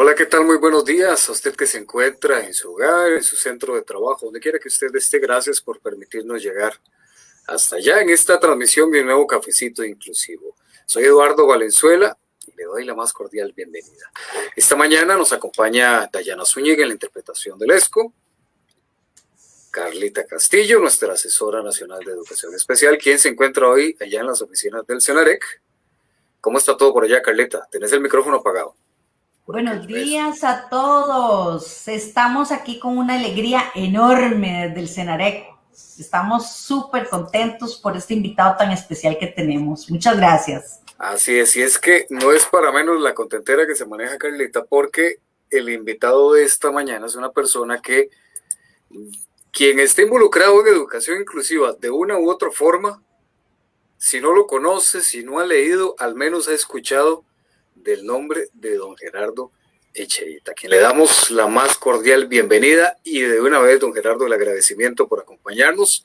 Hola, ¿qué tal? Muy buenos días a usted que se encuentra en su hogar, en su centro de trabajo, donde quiera que usted esté. Gracias por permitirnos llegar hasta allá en esta transmisión de un nuevo cafecito inclusivo. Soy Eduardo Valenzuela y le doy la más cordial bienvenida. Esta mañana nos acompaña Dayana Zúñiga en la interpretación del ESCO, Carlita Castillo, nuestra asesora nacional de educación especial, quien se encuentra hoy allá en las oficinas del CENAREC. ¿Cómo está todo por allá, Carlita? Tenés el micrófono apagado. Buenos días a todos. Estamos aquí con una alegría enorme desde el Cenarec. Estamos súper contentos por este invitado tan especial que tenemos. Muchas gracias. Así es, y es que no es para menos la contentera que se maneja Carlita, porque el invitado de esta mañana es una persona que quien esté involucrado en educación inclusiva de una u otra forma, si no lo conoce, si no ha leído, al menos ha escuchado del nombre de don Gerardo Echeita, quien le damos la más cordial bienvenida y de una vez, don Gerardo, el agradecimiento por acompañarnos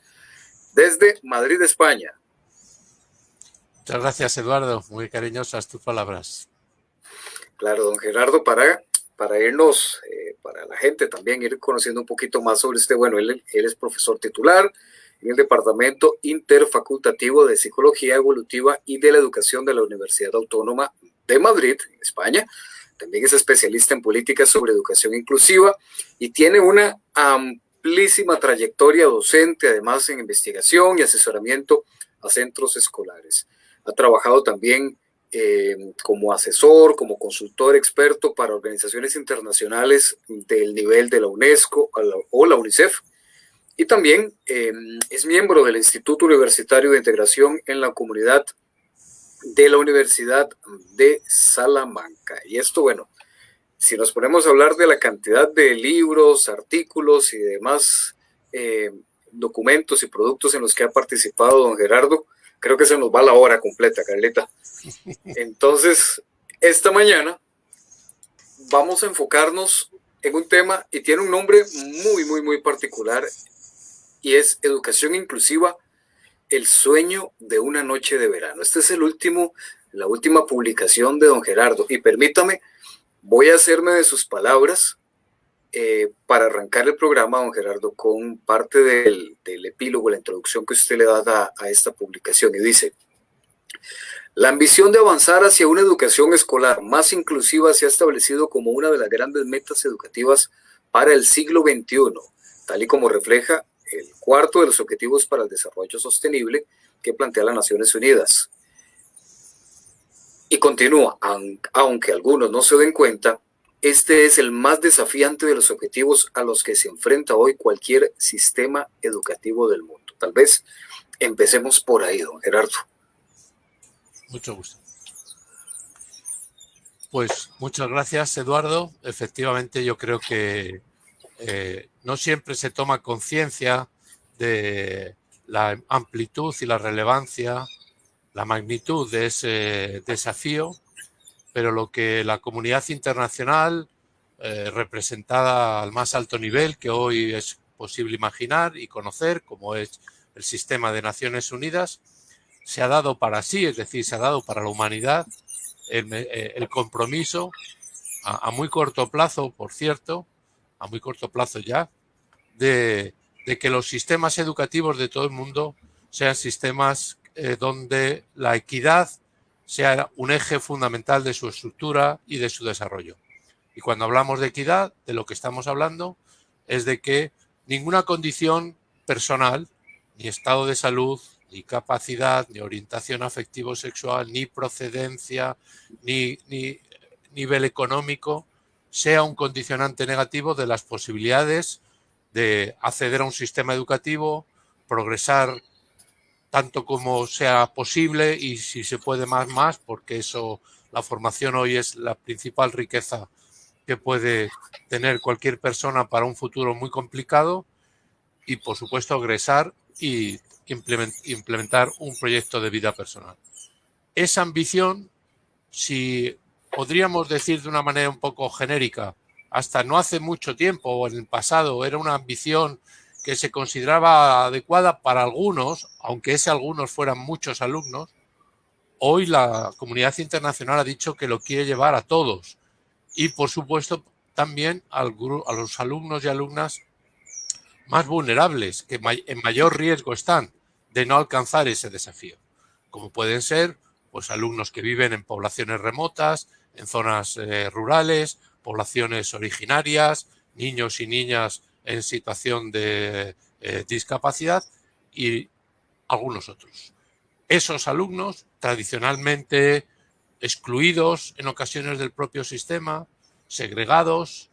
desde Madrid, España. Muchas gracias, Eduardo. Muy cariñosas tus palabras. Claro, don Gerardo, para, para irnos, eh, para la gente también ir conociendo un poquito más sobre este, bueno, él, él es profesor titular en el Departamento Interfacultativo de Psicología Evolutiva y de la Educación de la Universidad Autónoma de Madrid, España. También es especialista en políticas sobre educación inclusiva y tiene una amplísima trayectoria docente, además en investigación y asesoramiento a centros escolares. Ha trabajado también eh, como asesor, como consultor experto para organizaciones internacionales del nivel de la UNESCO o la UNICEF. Y también eh, es miembro del Instituto Universitario de Integración en la Comunidad de la Universidad de Salamanca. Y esto, bueno, si nos ponemos a hablar de la cantidad de libros, artículos y demás eh, documentos y productos en los que ha participado don Gerardo, creo que se nos va la hora completa, Carlita. Entonces, esta mañana vamos a enfocarnos en un tema y tiene un nombre muy, muy, muy particular y es educación inclusiva el sueño de una noche de verano. Este es el último, la última publicación de don Gerardo. Y permítame, voy a hacerme de sus palabras eh, para arrancar el programa, don Gerardo, con parte del, epílogo, la introducción que usted le da a, esta publicación. Y dice, la ambición de avanzar hacia una educación escolar más inclusiva se ha establecido como una de las grandes metas educativas para el siglo XXI, tal y como refleja el cuarto de los Objetivos para el Desarrollo Sostenible que plantea las Naciones Unidas. Y continúa, aunque algunos no se den cuenta, este es el más desafiante de los objetivos a los que se enfrenta hoy cualquier sistema educativo del mundo. Tal vez empecemos por ahí, don Gerardo. Mucho gusto. Pues muchas gracias, Eduardo. Efectivamente, yo creo que no siempre se toma conciencia de la amplitud y la relevancia, la magnitud de ese desafío, pero lo que la comunidad internacional, eh, representada al más alto nivel que hoy es posible imaginar y conocer, como es el sistema de Naciones Unidas, se ha dado para sí, es decir, se ha dado para la humanidad el, eh, compromiso a muy corto plazo, por cierto, a muy corto plazo ya, de, que los sistemas educativos de todo el mundo sean sistemas eh, donde la equidad sea un eje fundamental de su estructura y de su desarrollo. Y cuando hablamos de equidad, de lo que estamos hablando es de que ninguna condición personal, ni estado de salud, ni capacidad, ni orientación afectivo-sexual, ni procedencia, ni, ni nivel económico, sea un condicionante negativo de las posibilidades de acceder a un sistema educativo, progresar tanto como sea posible y si se puede más, más, porque eso, la formación hoy es la principal riqueza que puede tener cualquier persona para un futuro muy complicado y, por supuesto, agresar y implementar un proyecto de vida personal. Esa ambición, si podríamos decir de una manera un poco genérica, hasta no hace mucho tiempo o en el pasado era una ambición que se consideraba adecuada para algunos, aunque ese algunos fueran muchos alumnos, hoy la comunidad internacional ha dicho que lo quiere llevar a todos. Y por supuesto también a los alumnos y alumnas más vulnerables, que en mayor riesgo están de no alcanzar ese desafío, como pueden ser pues, alumnos que viven en poblaciones remotas, en zonas eh, rurales, poblaciones originarias, niños y niñas en situación de eh, discapacidad y algunos otros. Esos alumnos, tradicionalmente excluidos en ocasiones del propio sistema, segregados,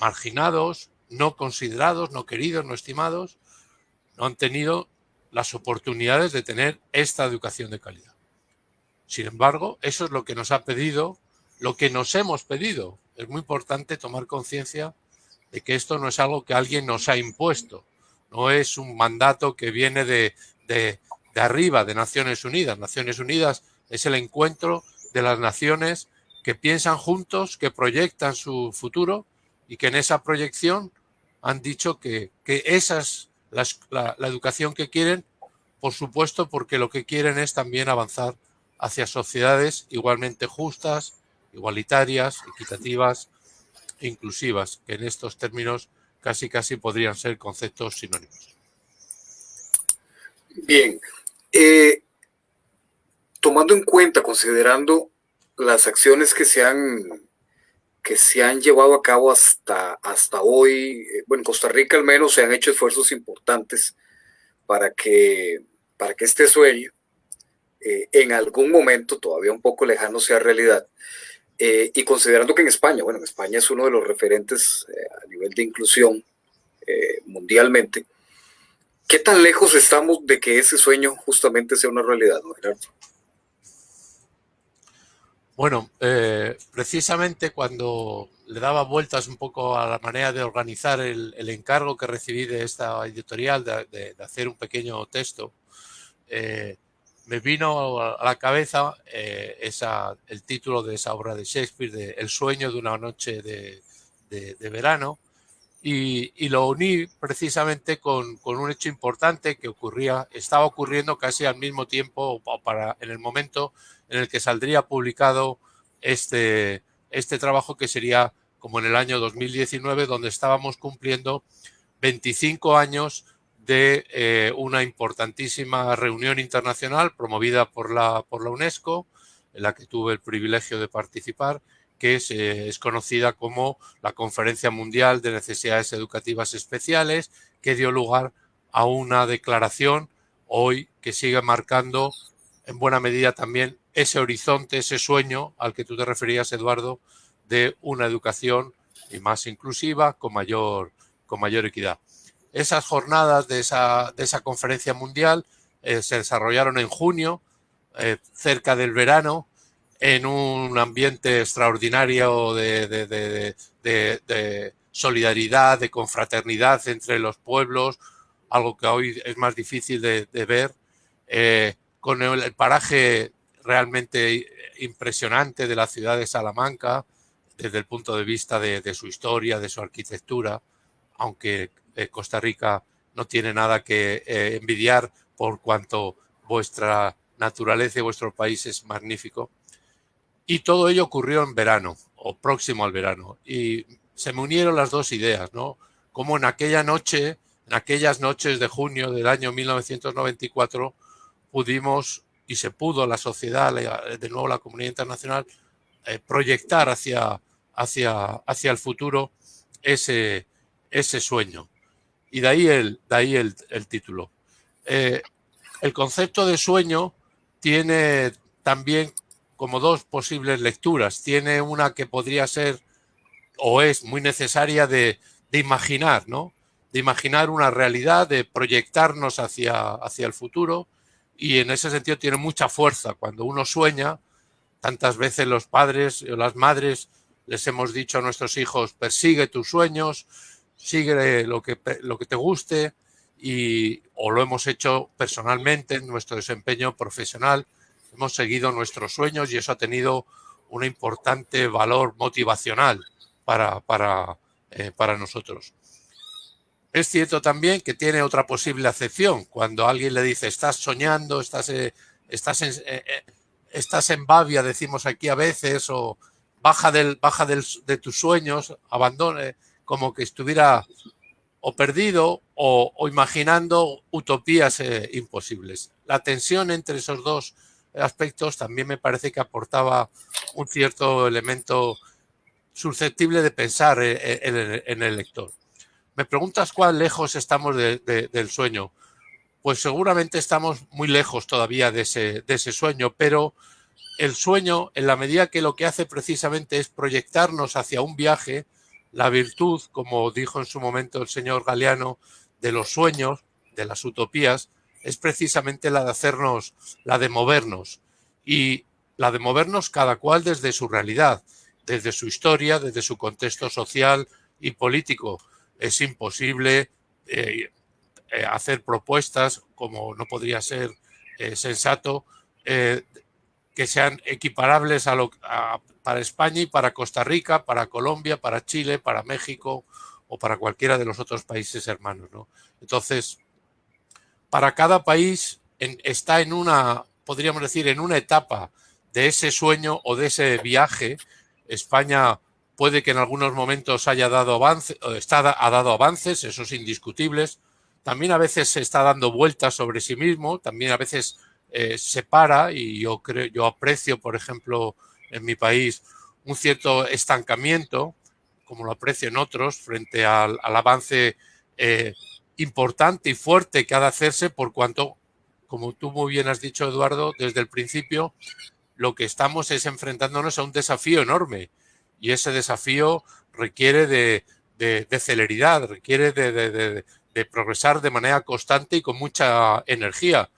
marginados, no considerados, no queridos, no estimados, no han tenido las oportunidades de tener esta educación de calidad. Sin embargo, eso es lo que nos ha pedido, lo que nos hemos pedido. Es muy importante tomar conciencia de que esto no es algo que alguien nos ha impuesto, no es un mandato que viene de, arriba, de Naciones Unidas. Naciones Unidas es el encuentro de las naciones que piensan juntos, que proyectan su futuro y que en esa proyección han dicho que, esa es la, educación que quieren, por supuesto, porque lo que quieren es también avanzar hacia sociedades igualmente justas, igualitarias, equitativas e inclusivas, que en estos términos casi casi podrían ser conceptos sinónimos. Bien, eh, tomando en cuenta, considerando las acciones que se han que se han llevado a cabo hasta, hasta hoy, eh, bueno, en Costa Rica al menos se han hecho esfuerzos importantes para que, para que este sueño eh, en algún momento, todavía un poco lejano, sea realidad. Eh, y considerando que en España, bueno, en España es uno de los referentes a nivel de inclusión mundialmente, ¿qué tan lejos estamos de que ese sueño justamente sea una realidad, ¿no, Gerardo? Bueno, eh, precisamente cuando le daba vueltas un poco a la manera de organizar el, encargo que recibí de esta editorial de, hacer un pequeño texto, eh, me vino a la cabeza eh, el título de esa obra de Shakespeare, de El sueño de una noche de, verano, y, lo uní precisamente con, con, un hecho importante que ocurría, estaba ocurriendo casi al mismo tiempo, para, en el momento en el que saldría publicado este, este trabajo que sería como en el año 2019, donde estábamos cumpliendo 25 años de eh, una importantísima reunión internacional promovida por la, por la UNESCO, en la que tuve el privilegio de participar, que es, eh, es, conocida como la Conferencia Mundial de Necesidades Educativas Especiales, que dio lugar a una declaración hoy que sigue marcando en buena medida también ese horizonte, ese sueño al que tú te referías, Eduardo, de una educación y más inclusiva con mayor, con mayor equidad. Esas jornadas de esa, de esa conferencia mundial eh, se desarrollaron en junio, eh, cerca del verano, en un ambiente extraordinario de, de, solidaridad, de confraternidad entre los pueblos, algo que hoy es más difícil de, ver, eh, con el paraje realmente impresionante de la ciudad de Salamanca desde el punto de vista de, su historia, de su arquitectura, aunque eh, Costa Rica no tiene nada que eh, envidiar por cuanto vuestra naturaleza y vuestro país es magnífico. Y todo ello ocurrió en verano o próximo al verano. Y se me unieron las dos ideas, ¿no? Como en aquella noche, en aquellas noches de junio del año 1994, pudimos y se pudo la sociedad, de nuevo la comunidad internacional, eh, proyectar hacia, hacia, hacia el futuro ese, ese sueño. Y de ahí el, de ahí el, título. Eh, el concepto de sueño tiene también como dos posibles lecturas. Tiene una que podría ser o es muy necesaria de, de imaginar, ¿no? De imaginar una realidad, de proyectarnos hacia, hacia el futuro y en ese sentido tiene mucha fuerza. Cuando uno sueña, tantas veces los padres o las madres les hemos dicho a nuestros hijos, persigue tus sueños, sigue lo que, lo que te guste, y, o lo hemos hecho personalmente en nuestro desempeño profesional, hemos seguido nuestros sueños y eso ha tenido un importante valor motivacional para, para, eh, para nosotros. Es cierto también que tiene otra posible acepción. Cuando alguien le dice, estás soñando, estás, eh, estás, en, eh, eh, estás en babia, decimos aquí a veces, o baja, del, baja de tus sueños, abandone, como que estuviera o perdido o, imaginando utopías eh, imposibles. La tensión entre esos dos aspectos también me parece que aportaba un cierto elemento susceptible de pensar eh, en, el lector. Me preguntas cuán lejos estamos del sueño. Pues seguramente estamos muy lejos todavía de ese, de ese sueño, pero el sueño, en la medida que lo que hace precisamente es proyectarnos hacia un viaje, la virtud, como dijo en su momento el señor Galeano, de los sueños, de las utopías, es precisamente la de hacernos, la de movernos. Y la de movernos cada cual desde su realidad, desde su historia, desde su contexto social y político. Es imposible eh, eh, hacer propuestas, como no podría ser eh, sensato, que sean equiparables para España y para Costa Rica, para Colombia, para Chile, para México o para cualquiera de los otros países hermanos. ¿no? Entonces, para cada país está en una, podríamos decir, en una etapa de ese sueño o de ese viaje. España puede que en algunos momentos haya dado avance, está, ha dado avances, esos indiscutibles. También a veces se está dando vueltas sobre sí mismo, también a veces eh, se para y yo creo, yo aprecio, por ejemplo, en mi país un cierto estancamiento, como lo aprecio en otros, frente al, avance eh, importante y fuerte que ha de hacerse por cuanto, como tú muy bien has dicho, Eduardo, desde el principio, lo que estamos es enfrentándonos a un desafío enorme y ese desafío requiere de, celeridad, requiere de progresar de manera constante y con mucha energía,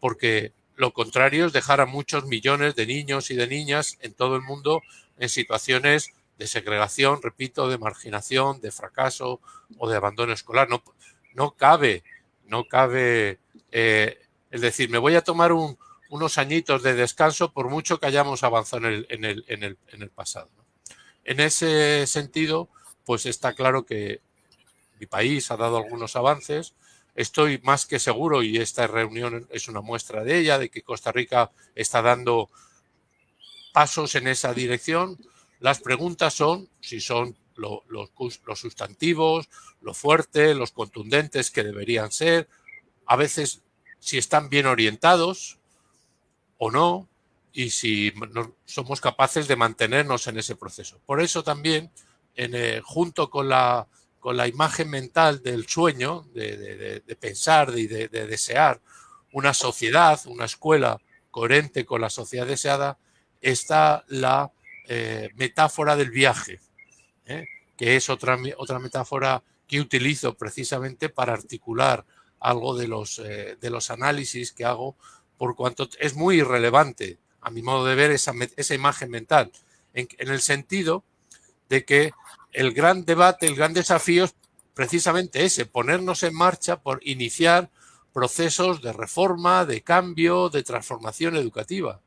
porque lo contrario es dejar a muchos millones de niños y de niñas en todo el mundo en situaciones de segregación, repito, de marginación, de fracaso o de abandono escolar. No, no cabe, no cabe eh, es decir, me voy a tomar unos añitos de descanso por mucho que hayamos avanzado en el, en el, en el pasado. En ese sentido, pues está claro que mi país ha dado algunos avances, Estoy más que seguro, y esta reunión es una muestra de ella, de que Costa Rica está dando pasos en esa dirección. Las preguntas son si son los sustantivos, lo fuerte, los contundentes que deberían ser, a veces si están bien orientados o no, y si somos capaces de mantenernos en ese proceso. Por eso también, en, junto con la con la imagen mental del sueño, de, pensar y de, desear una sociedad, una escuela coherente con la sociedad deseada, está la eh, metáfora del viaje, ¿eh? que es otra, otra metáfora que utilizo precisamente para articular algo de los, eh, de los análisis que hago, por cuanto es muy irrelevante, a mi modo de ver, esa, esa imagen mental, en, en el sentido de que el gran debate, el gran desafío es precisamente ese, ponernos en marcha por iniciar procesos de reforma, de cambio, de transformación educativa.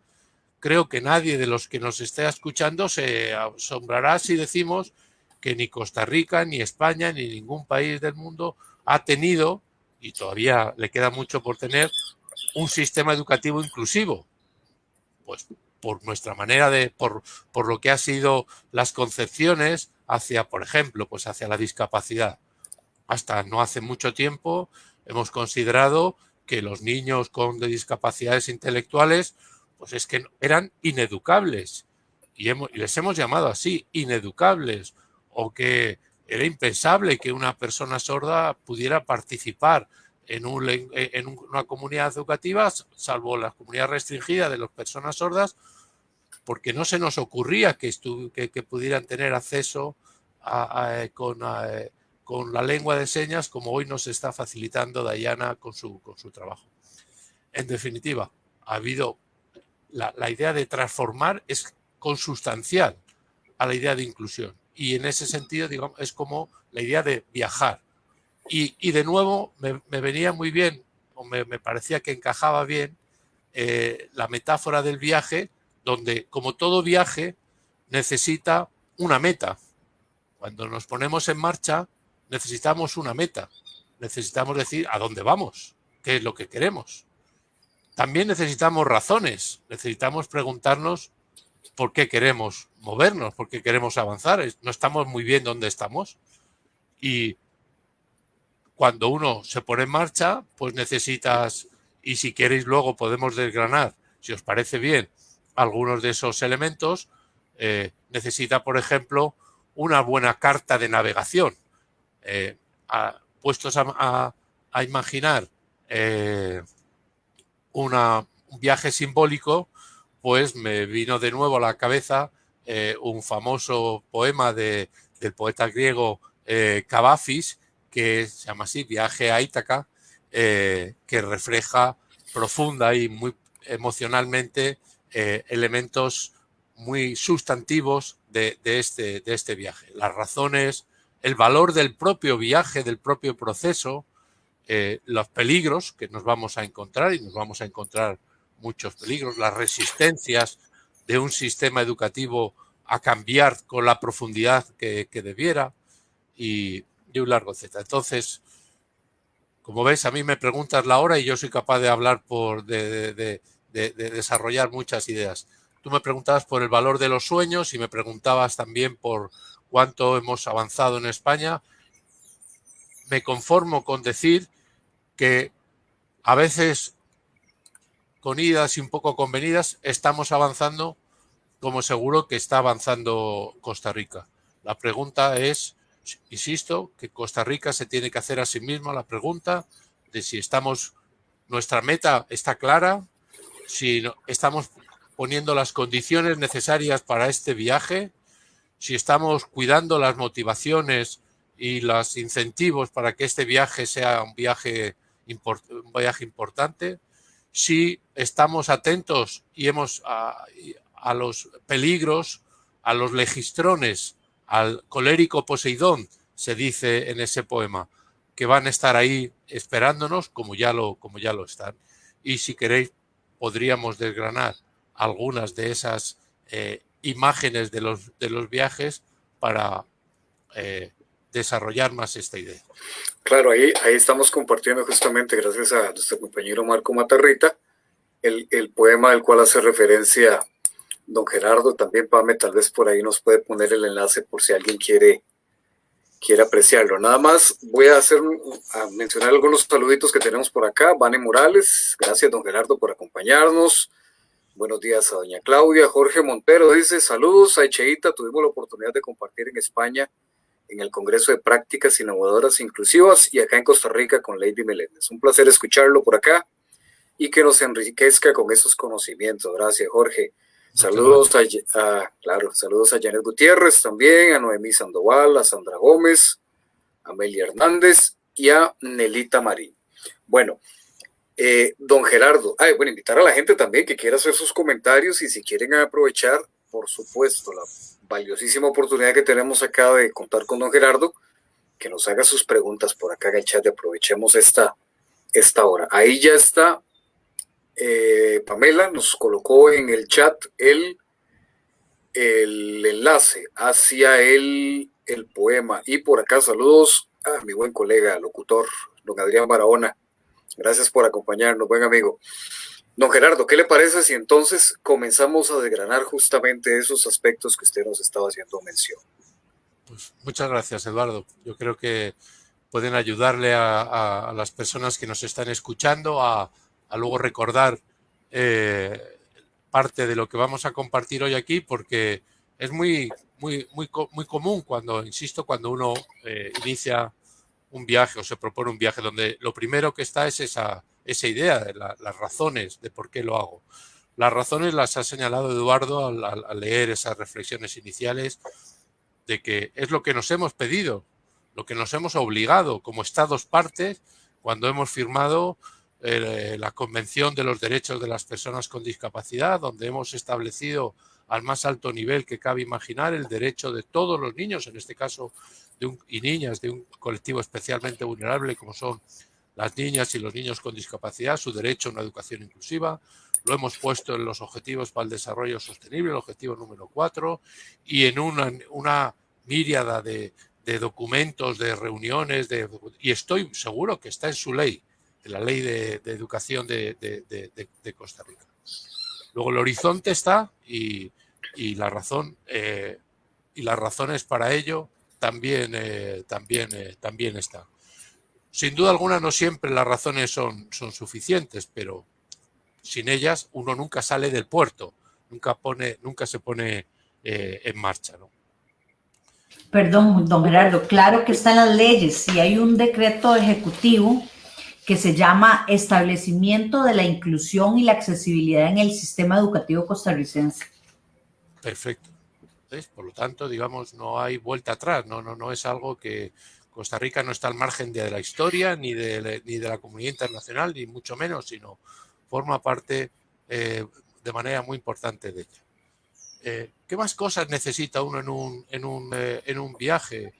Creo que nadie de los que nos esté escuchando se asombrará si decimos que ni Costa Rica, ni España, ni ningún país del mundo ha tenido, y todavía le queda mucho por tener, un sistema educativo inclusivo. Pues por nuestra manera de, por, por lo que ha sido las concepciones hacia, por ejemplo, pues hacia la discapacidad. Hasta no hace mucho tiempo hemos considerado que los niños con discapacidades intelectuales, pues es que eran ineducables. Y, les hemos llamado así, ineducables, o que era impensable que una persona sorda pudiera participar en, en una comunidad educativa, salvo la comunidad restringida de las personas sordas, porque no se nos ocurría que, que, pudieran tener acceso eh, con, eh, con, la lengua de señas como hoy nos está facilitando Dayana con su, trabajo. En definitiva, ha habido la, idea de transformar es consustancial a la idea de inclusión y en ese sentido digamos, es como la idea de viajar. Y, de nuevo me, venía muy bien, o me, me parecía que encajaba bien eh, la metáfora del viaje donde, como todo viaje, necesita una meta. Cuando nos ponemos en marcha, necesitamos una meta. Necesitamos decir a dónde vamos, qué es lo que queremos. También necesitamos razones, necesitamos preguntarnos por qué queremos movernos, por qué queremos avanzar. No estamos muy bien donde estamos. Y cuando uno se pone en marcha, pues necesitas, y si queréis luego podemos desgranar, si os parece bien, algunos de esos elementos, eh, necesita, por ejemplo, una buena carta de navegación. Eh, puestos a, imaginar eh, un viaje simbólico, pues me vino de nuevo a la cabeza un famoso poema de, del poeta griego Cavafis, que se llama así, Viaje a Ítaca, que refleja profunda y muy emocionalmente elementos muy sustantivos de, este, de este viaje. Las razones, el valor del propio viaje, del propio proceso, eh, los peligros que nos vamos a encontrar, y nos vamos a encontrar muchos peligros, las resistencias de un sistema educativo a cambiar con la profundidad que, debiera y, y, un largo etcétera. Entonces, como ves, a mí me preguntas la hora y yo soy capaz de hablar por, de desarrollar muchas ideas. Tú me preguntabas por el valor de los sueños y me preguntabas también por cuánto hemos avanzado en España. Me conformo con decir que a veces con idas y un poco convenidas estamos avanzando como seguro que está avanzando Costa Rica. La pregunta es, insisto, que Costa Rica se tiene que hacer a sí misma la pregunta de si estamos, nuestra meta está clara, si estamos poniendo las condiciones necesarias para este viaje, si estamos cuidando las motivaciones y los incentivos para que este viaje sea un viaje, un viaje importante, si estamos atentos y hemos a, a los peligros, a los legistrones, al colérico Poseidón, se dice en ese poema, que van a estar ahí esperándonos como ya lo, como ya lo están. Y si queréis, podríamos desgranar algunas de esas eh, imágenes de los, de los viajes para eh, desarrollar más esta idea. Claro, ahí, ahí estamos compartiendo justamente, gracias a nuestro compañero Marco Matarrita, el, el poema del cual hace referencia don Gerardo, también Pame, tal vez por ahí nos puede poner el enlace por si alguien quiere, quiere apreciarlo. Nada más voy a hacer a mencionar algunos saluditos que tenemos por acá. Vane Morales, gracias don Gerardo por acompañarnos. Buenos días a doña Claudia. Jorge Montero dice, saludos a Echeita. Tuvimos la oportunidad de compartir en España en el Congreso de Prácticas Innovadoras Inclusivas y acá en Costa Rica con Lady Meléndez. Un placer escucharlo por acá y que nos enriquezca con esos conocimientos. Gracias, Jorge. Saludos a, claro, saludos a Janet Gutiérrez también, a Noemí Sandoval, a Sandra Gómez, a Amelia Hernández y a Nelita Marín. Bueno, eh, don Gerardo, ay, bueno, invitar a la gente también que quiera hacer sus comentarios y si quieren aprovechar, por supuesto, la valiosísima oportunidad que tenemos acá de contar con don Gerardo, que nos haga sus preguntas por acá en el chat y aprovechemos esta, esta hora. Ahí ya está eh, Pamela, nos colocó en el chat el, el enlace hacia el, el poema. Y por acá saludos a mi buen colega, locutor, don Adrián Barahona Gracias por acompañarnos, buen amigo. Don Gerardo, ¿qué le parece si entonces comenzamos a desgranar justamente esos aspectos que usted nos estaba haciendo mención? Pues muchas gracias, Eduardo. Yo creo que pueden ayudarle a, las personas que nos están escuchando a, luego recordar eh, parte de lo que vamos a compartir hoy aquí, porque es muy, muy, muy, muy común cuando, insisto, cuando uno eh, inicia un viaje o se propone un viaje donde lo primero que está es esa, esa idea, de las razones de por qué lo hago. Las razones las ha señalado Eduardo al, leer esas reflexiones iniciales de que es lo que nos hemos pedido, lo que nos hemos obligado como Estados partes cuando hemos firmado eh, la Convención de los Derechos de las Personas con Discapacidad, donde hemos establecido al más alto nivel que cabe imaginar el derecho de todos los niños, en este caso y niñas de un colectivo especialmente vulnerable como son las niñas y los niños con discapacidad, su derecho a una educación inclusiva. Lo hemos puesto en los objetivos para el desarrollo sostenible, el objetivo número cuatro, y en una, una míriada de, documentos, de reuniones, de, y estoy seguro que está en su ley, la ley de, educación de, Costa Rica. Luego el horizonte está y y la razón eh, y las razones para ello también, eh, también, eh, también están. Sin duda alguna no siempre las razones son, son suficientes, pero sin ellas uno nunca sale del puerto, nunca, pone, nunca se pone en marcha. ¿no? Perdón, don Gerardo, claro que están las leyes. Si hay un decreto ejecutivo que se llama Establecimiento de la Inclusión y la Accesibilidad en el Sistema Educativo Costarricense. Perfecto. Por lo tanto, digamos, no hay vuelta atrás, no, no, no es algo que Costa Rica no está al margen de la historia, ni de, ni de la comunidad internacional, ni mucho menos, sino forma parte eh, de manera muy importante de ella. Eh, ¿Qué más cosas necesita uno en un, en un, eh, en un viaje?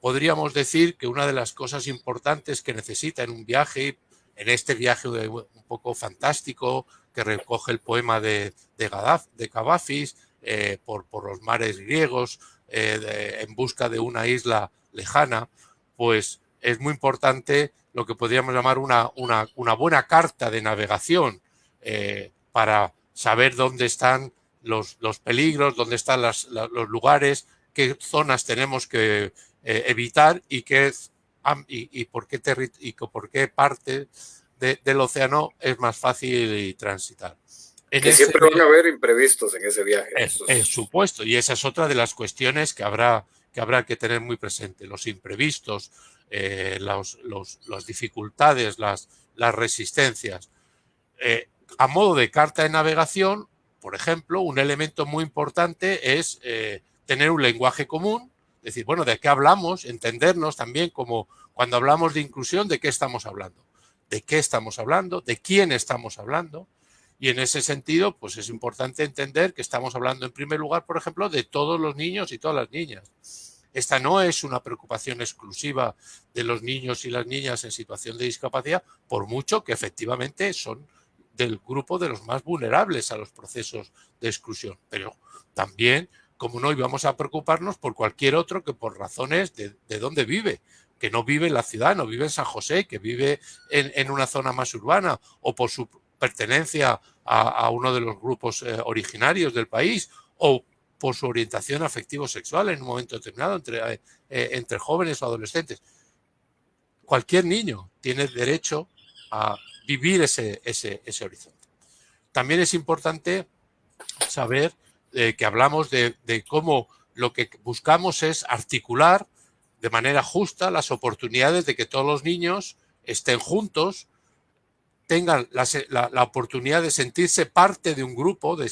Podríamos decir que una de las cosas importantes que necesita en un viaje, en este viaje un poco fantástico, que recoge el poema de, de, de Cavafis, eh, por, los mares griegos, eh, en busca de una isla lejana, pues es muy importante lo que podríamos llamar una, una, buena carta de navegación eh, para saber dónde están los, los peligros, dónde están los lugares, qué zonas tenemos que evitar y, qué, y, y, por qué y por qué parte del océano es más fácil transitar. que siempre van a haber imprevistos en ese viaje. Es, supuesto, y esa es otra de las cuestiones que habrá que, habrá que tener muy presente, los imprevistos, eh, los, los, las dificultades, las, las resistencias. Eh, a modo de carta de navegación, por ejemplo, un elemento muy importante es eh, tener un lenguaje común, es decir, bueno, ¿de qué hablamos? Entendernos también como cuando hablamos de inclusión, ¿de qué estamos hablando? de qué estamos hablando, de quién estamos hablando. Y en ese sentido, pues es importante entender que estamos hablando en primer lugar, por ejemplo, de todos los niños y todas las niñas. Esta no es una preocupación exclusiva de los niños y las niñas en situación de discapacidad, por mucho que efectivamente son del grupo de los más vulnerables a los procesos de exclusión. Pero también, como no íbamos a preocuparnos por cualquier otro que por razones de, de dónde vive, que no vive en la ciudad, no vive en San José, que vive en, una zona más urbana o por su pertenencia a, uno de los grupos eh, originarios del país o por su orientación afectivo-sexual en un momento determinado entre, eh, eh, entre jóvenes o adolescentes. Cualquier niño tiene derecho a vivir ese, ese, ese horizonte. También es importante saber que hablamos de, cómo lo que buscamos es articular de manera justa las oportunidades de que todos los niños estén juntos, tengan la, oportunidad de sentirse parte de un grupo, de,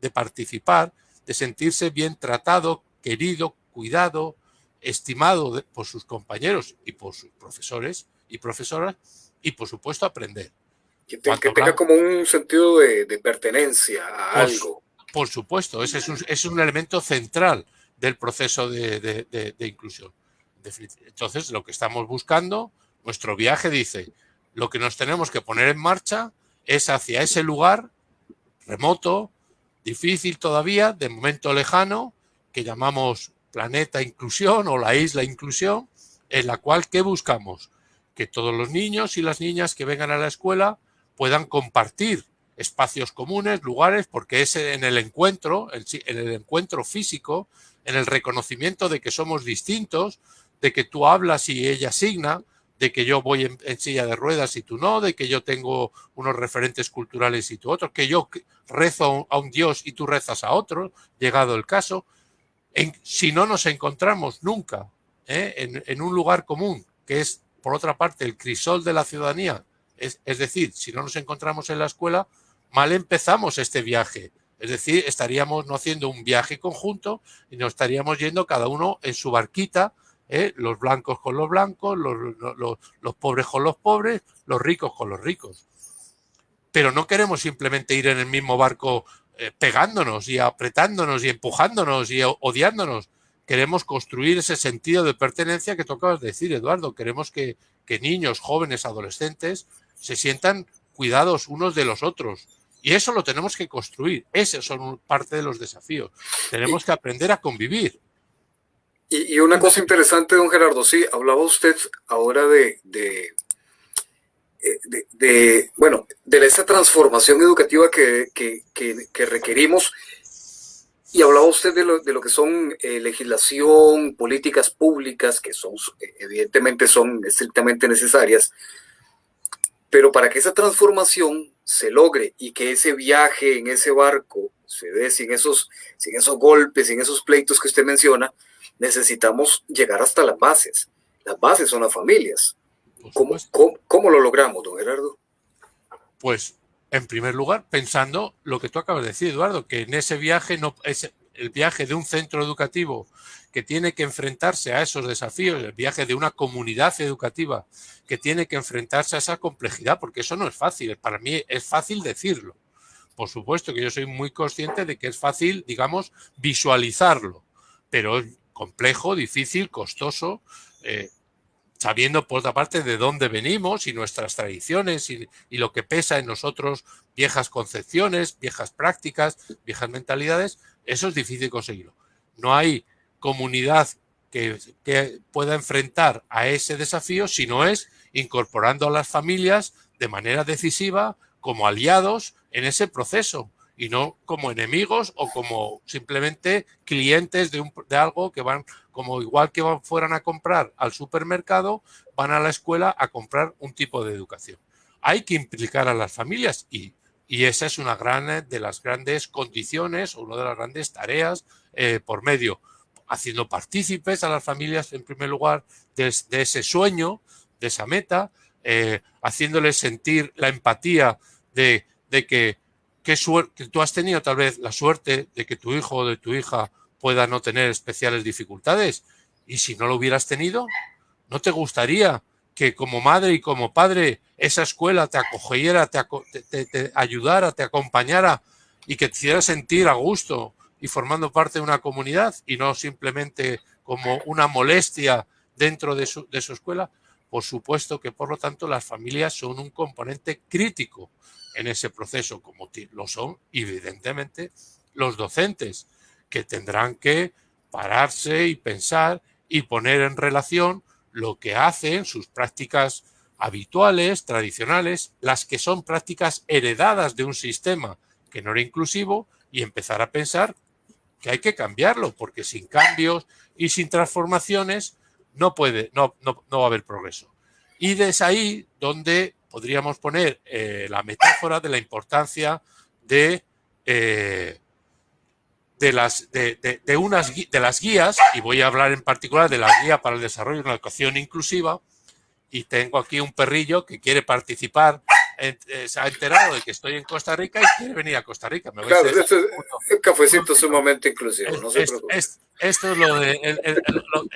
de, participar, de sentirse bien tratado, querido, cuidado, estimado por sus compañeros y por sus profesores y profesoras, y por supuesto aprender. Que, tenga como un sentido de, pertenencia a algo. Por supuesto, ese es un, es un elemento central del proceso de, inclusión. Entonces, lo que estamos buscando, nuestro viaje dice, lo que nos tenemos que poner en marcha es hacia ese lugar remoto, difícil todavía, de momento lejano, que llamamos planeta inclusión o la isla inclusión, en la cual, ¿qué buscamos? Que todos los niños y las niñas que vengan a la escuela puedan compartir espacios comunes, lugares, porque es en el encuentro, en el encuentro físico, en el reconocimiento de que somos distintos, de que tú hablas y ella signa, de que yo voy en, silla de ruedas y tú no, de que yo tengo unos referentes culturales y tú otros, que yo rezo a un Dios y tú rezas a otro, llegado el caso. Si no nos encontramos nunca ¿eh? en, un lugar común, que es, por otra parte, el crisol de la ciudadanía, es, decir, si no nos encontramos en la escuela, mal empezamos este viaje. Es decir, estaríamos no haciendo un viaje conjunto y nos estaríamos yendo cada uno en su barquita, ¿eh? los blancos con los blancos, los, pobres con los pobres, los ricos con los ricos. Pero no queremos simplemente ir en el mismo barco eh, pegándonos y apretándonos y empujándonos y odiándonos. Queremos construir ese sentido de pertenencia que tocabas decir, Eduardo. Queremos que, que niños, jóvenes, adolescentes se sientan cuidados unos de los otros, y eso lo tenemos que construir. Esos son parte de los desafíos. Tenemos que aprender a convivir. Y, una cosa interesante, don Gerardo, sí, hablaba usted ahora de, de, de, bueno, de esa transformación educativa que, que, requerimos. Y hablaba usted de lo, de lo que son eh, legislación, políticas públicas, que son, evidentemente son estrictamente necesarias, pero para que esa transformación se logre y que ese viaje en ese barco se dé sin esos, sin esos golpes, sin esos pleitos que usted menciona, necesitamos llegar hasta las bases. Las bases son las familias. ¿Cómo, cómo, lo logramos, don Gerardo? Pues, en primer lugar, pensando lo que tú acabas de decir, Eduardo, que en ese viaje no es el viaje de un centro educativo que tiene que enfrentarse a esos desafíos, el viaje de una comunidad educativa que tiene que enfrentarse a esa complejidad, porque eso no es fácil, para mí es fácil decirlo. Por supuesto que yo soy muy consciente de que es fácil, digamos, visualizarlo, pero es complejo, difícil, costoso, eh, sabiendo por otra parte de dónde venimos y nuestras tradiciones y, y, lo que pesa en nosotros viejas concepciones, viejas prácticas, viejas mentalidades, eso es difícil conseguirlo. No hay comunidad que, pueda enfrentar a ese desafío si no es incorporando a las familias de manera decisiva como aliados en ese proceso y no como enemigos o como simplemente clientes de, un, de algo que van, como igual que fueran a comprar al supermercado, van a la escuela a comprar un tipo de educación. Hay que implicar a las familias y, y esa es una gran, de las grandes condiciones o una de las grandes tareas eh, por medio haciendo partícipes a las familias, en primer lugar, de, ese sueño, de esa meta, eh, haciéndoles sentir la empatía de, que, que, que, tú has tenido tal vez la suerte de que tu hijo o de tu hija pueda no tener especiales dificultades. Y si no lo hubieras tenido, ¿no te gustaría que como madre y como padre esa escuela te acogiera, te, te ayudara, te acompañara y que te hiciera sentir a gusto y formando parte de una comunidad y no simplemente como una molestia dentro de su, de su escuela, por supuesto que por lo tanto las familias son un componente crítico en ese proceso, como lo son evidentemente los docentes, que tendrán que pararse y pensar y poner en relación lo que hacen, sus prácticas habituales, tradicionales, las que son prácticas heredadas de un sistema que no era inclusivo y empezar a pensar que hay que cambiarlo, porque sin cambios y sin transformaciones no puede, no, no, no va a haber progreso. Y desde ahí donde podríamos poner eh, la metáfora de la importancia de, eh, de, las, de, de, unas, de las guías, y voy a hablar en particular de la guía para el desarrollo de una educación inclusiva, y tengo aquí un perrillo que quiere participar se ha enterado de que estoy en Costa Rica y quiere venir a Costa Rica. claro, esto es un cafecito sumamente inclusivo, no se preocupe. esto es lo de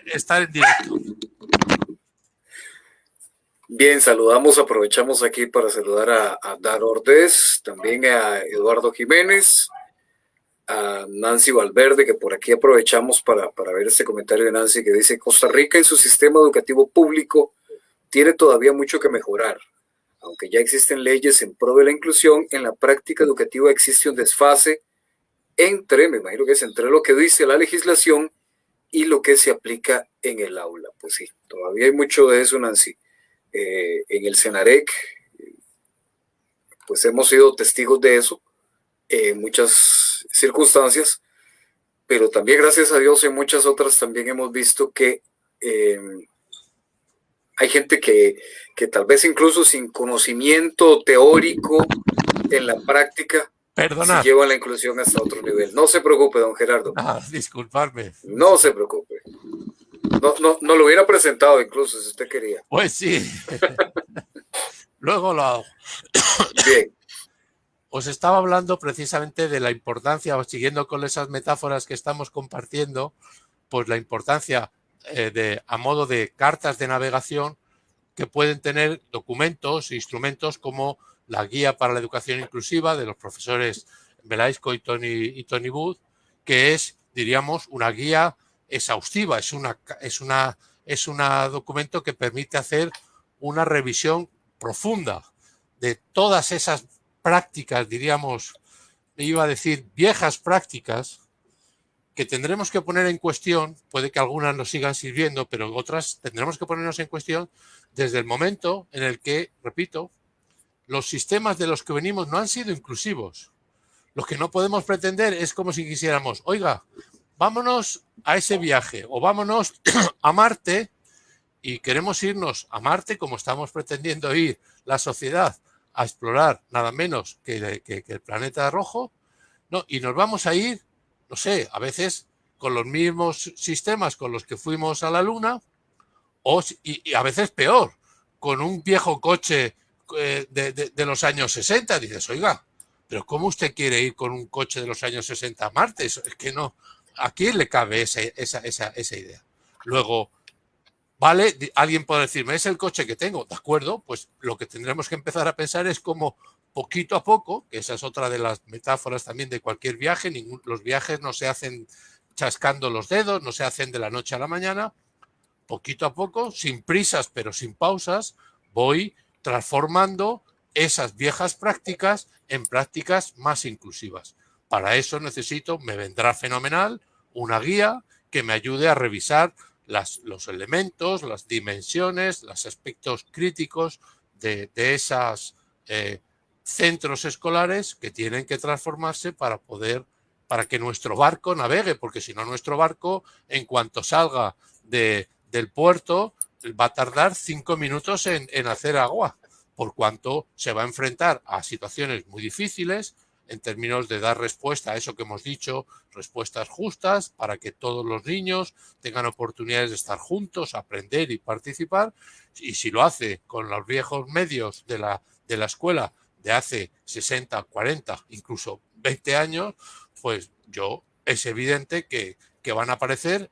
estar en directo. Bien, saludamos, aprovechamos aquí para saludar a, a Dar Ordez, también a Eduardo Jiménez, a Nancy Valverde, que por aquí aprovechamos para, para ver este comentario de Nancy que dice, Costa Rica en su sistema educativo público tiene todavía mucho que mejorar aunque ya existen leyes en pro de la inclusión, en la práctica educativa existe un desfase entre, me imagino que es entre lo que dice la legislación y lo que se aplica en el aula. Pues sí, todavía hay mucho de eso, Nancy. Eh, en el Senarec, pues hemos sido testigos de eso en muchas circunstancias, pero también gracias a Dios en muchas otras también hemos visto que eh, hay gente que, que tal vez incluso sin conocimiento teórico en la práctica Perdona. lleva la inclusión hasta otro nivel. No se preocupe, don Gerardo. Ah, disculparme. No se preocupe. No, no, no lo hubiera presentado incluso si usted quería. Pues sí. Luego lo hago. Bien. Os estaba hablando precisamente de la importancia, siguiendo con esas metáforas que estamos compartiendo, pues la importancia eh, de, a modo de cartas de navegación que pueden tener documentos e instrumentos como la guía para la educación inclusiva de los profesores Belaisco y Tony, y Tony Booth, que es, diríamos, una guía exhaustiva, es una, es una es un documento que permite hacer una revisión profunda de todas esas prácticas, diríamos, iba a decir viejas prácticas, que tendremos que poner en cuestión, puede que algunas nos sigan sirviendo, pero otras tendremos que ponernos en cuestión desde el momento en el que, repito, los sistemas de los que venimos no han sido inclusivos. Lo que no podemos pretender es como si quisiéramos, oiga, vámonos a ese viaje o vámonos a Marte y queremos irnos a Marte como estamos pretendiendo ir la sociedad a explorar nada menos que, el planeta rojo, no, y nos vamos a ir, no sé, a veces con los mismos sistemas con los que fuimos a la Luna, o, y, a veces peor, con un viejo coche eh, de, los años 60. Dices, oiga, pero ¿cómo usted quiere ir con un coche de los años 60 a Marte? Es que no, ¿a quién le cabe esa, esa, esa, esa idea? Luego, Vale, alguien puede decirme, es el coche que tengo, de acuerdo, pues lo que tendremos que empezar a pensar es como poquito a poco, que esa es otra de las metáforas también de cualquier viaje, los viajes no se hacen chascando los dedos, no se hacen de la noche a la mañana, poquito a poco, sin prisas pero sin pausas, voy transformando esas viejas prácticas en prácticas más inclusivas. Para eso necesito, me vendrá fenomenal, una guía que me ayude a revisar los elementos, las dimensiones, los aspectos críticos de, esos eh, centros escolares que tienen que transformarse para poder, para que nuestro barco navegue, porque si no nuestro barco, en cuanto salga de, del puerto, va a tardar cinco minutos en, en hacer agua, por cuanto se va a enfrentar a situaciones muy difíciles, en términos de dar respuesta a eso que hemos dicho, respuestas justas para que todos los niños tengan oportunidades de estar juntos, aprender y participar. Y si lo hace con los viejos medios de la, de la escuela de hace 60, 40, incluso 20 años, pues yo es evidente que, que van a aparecer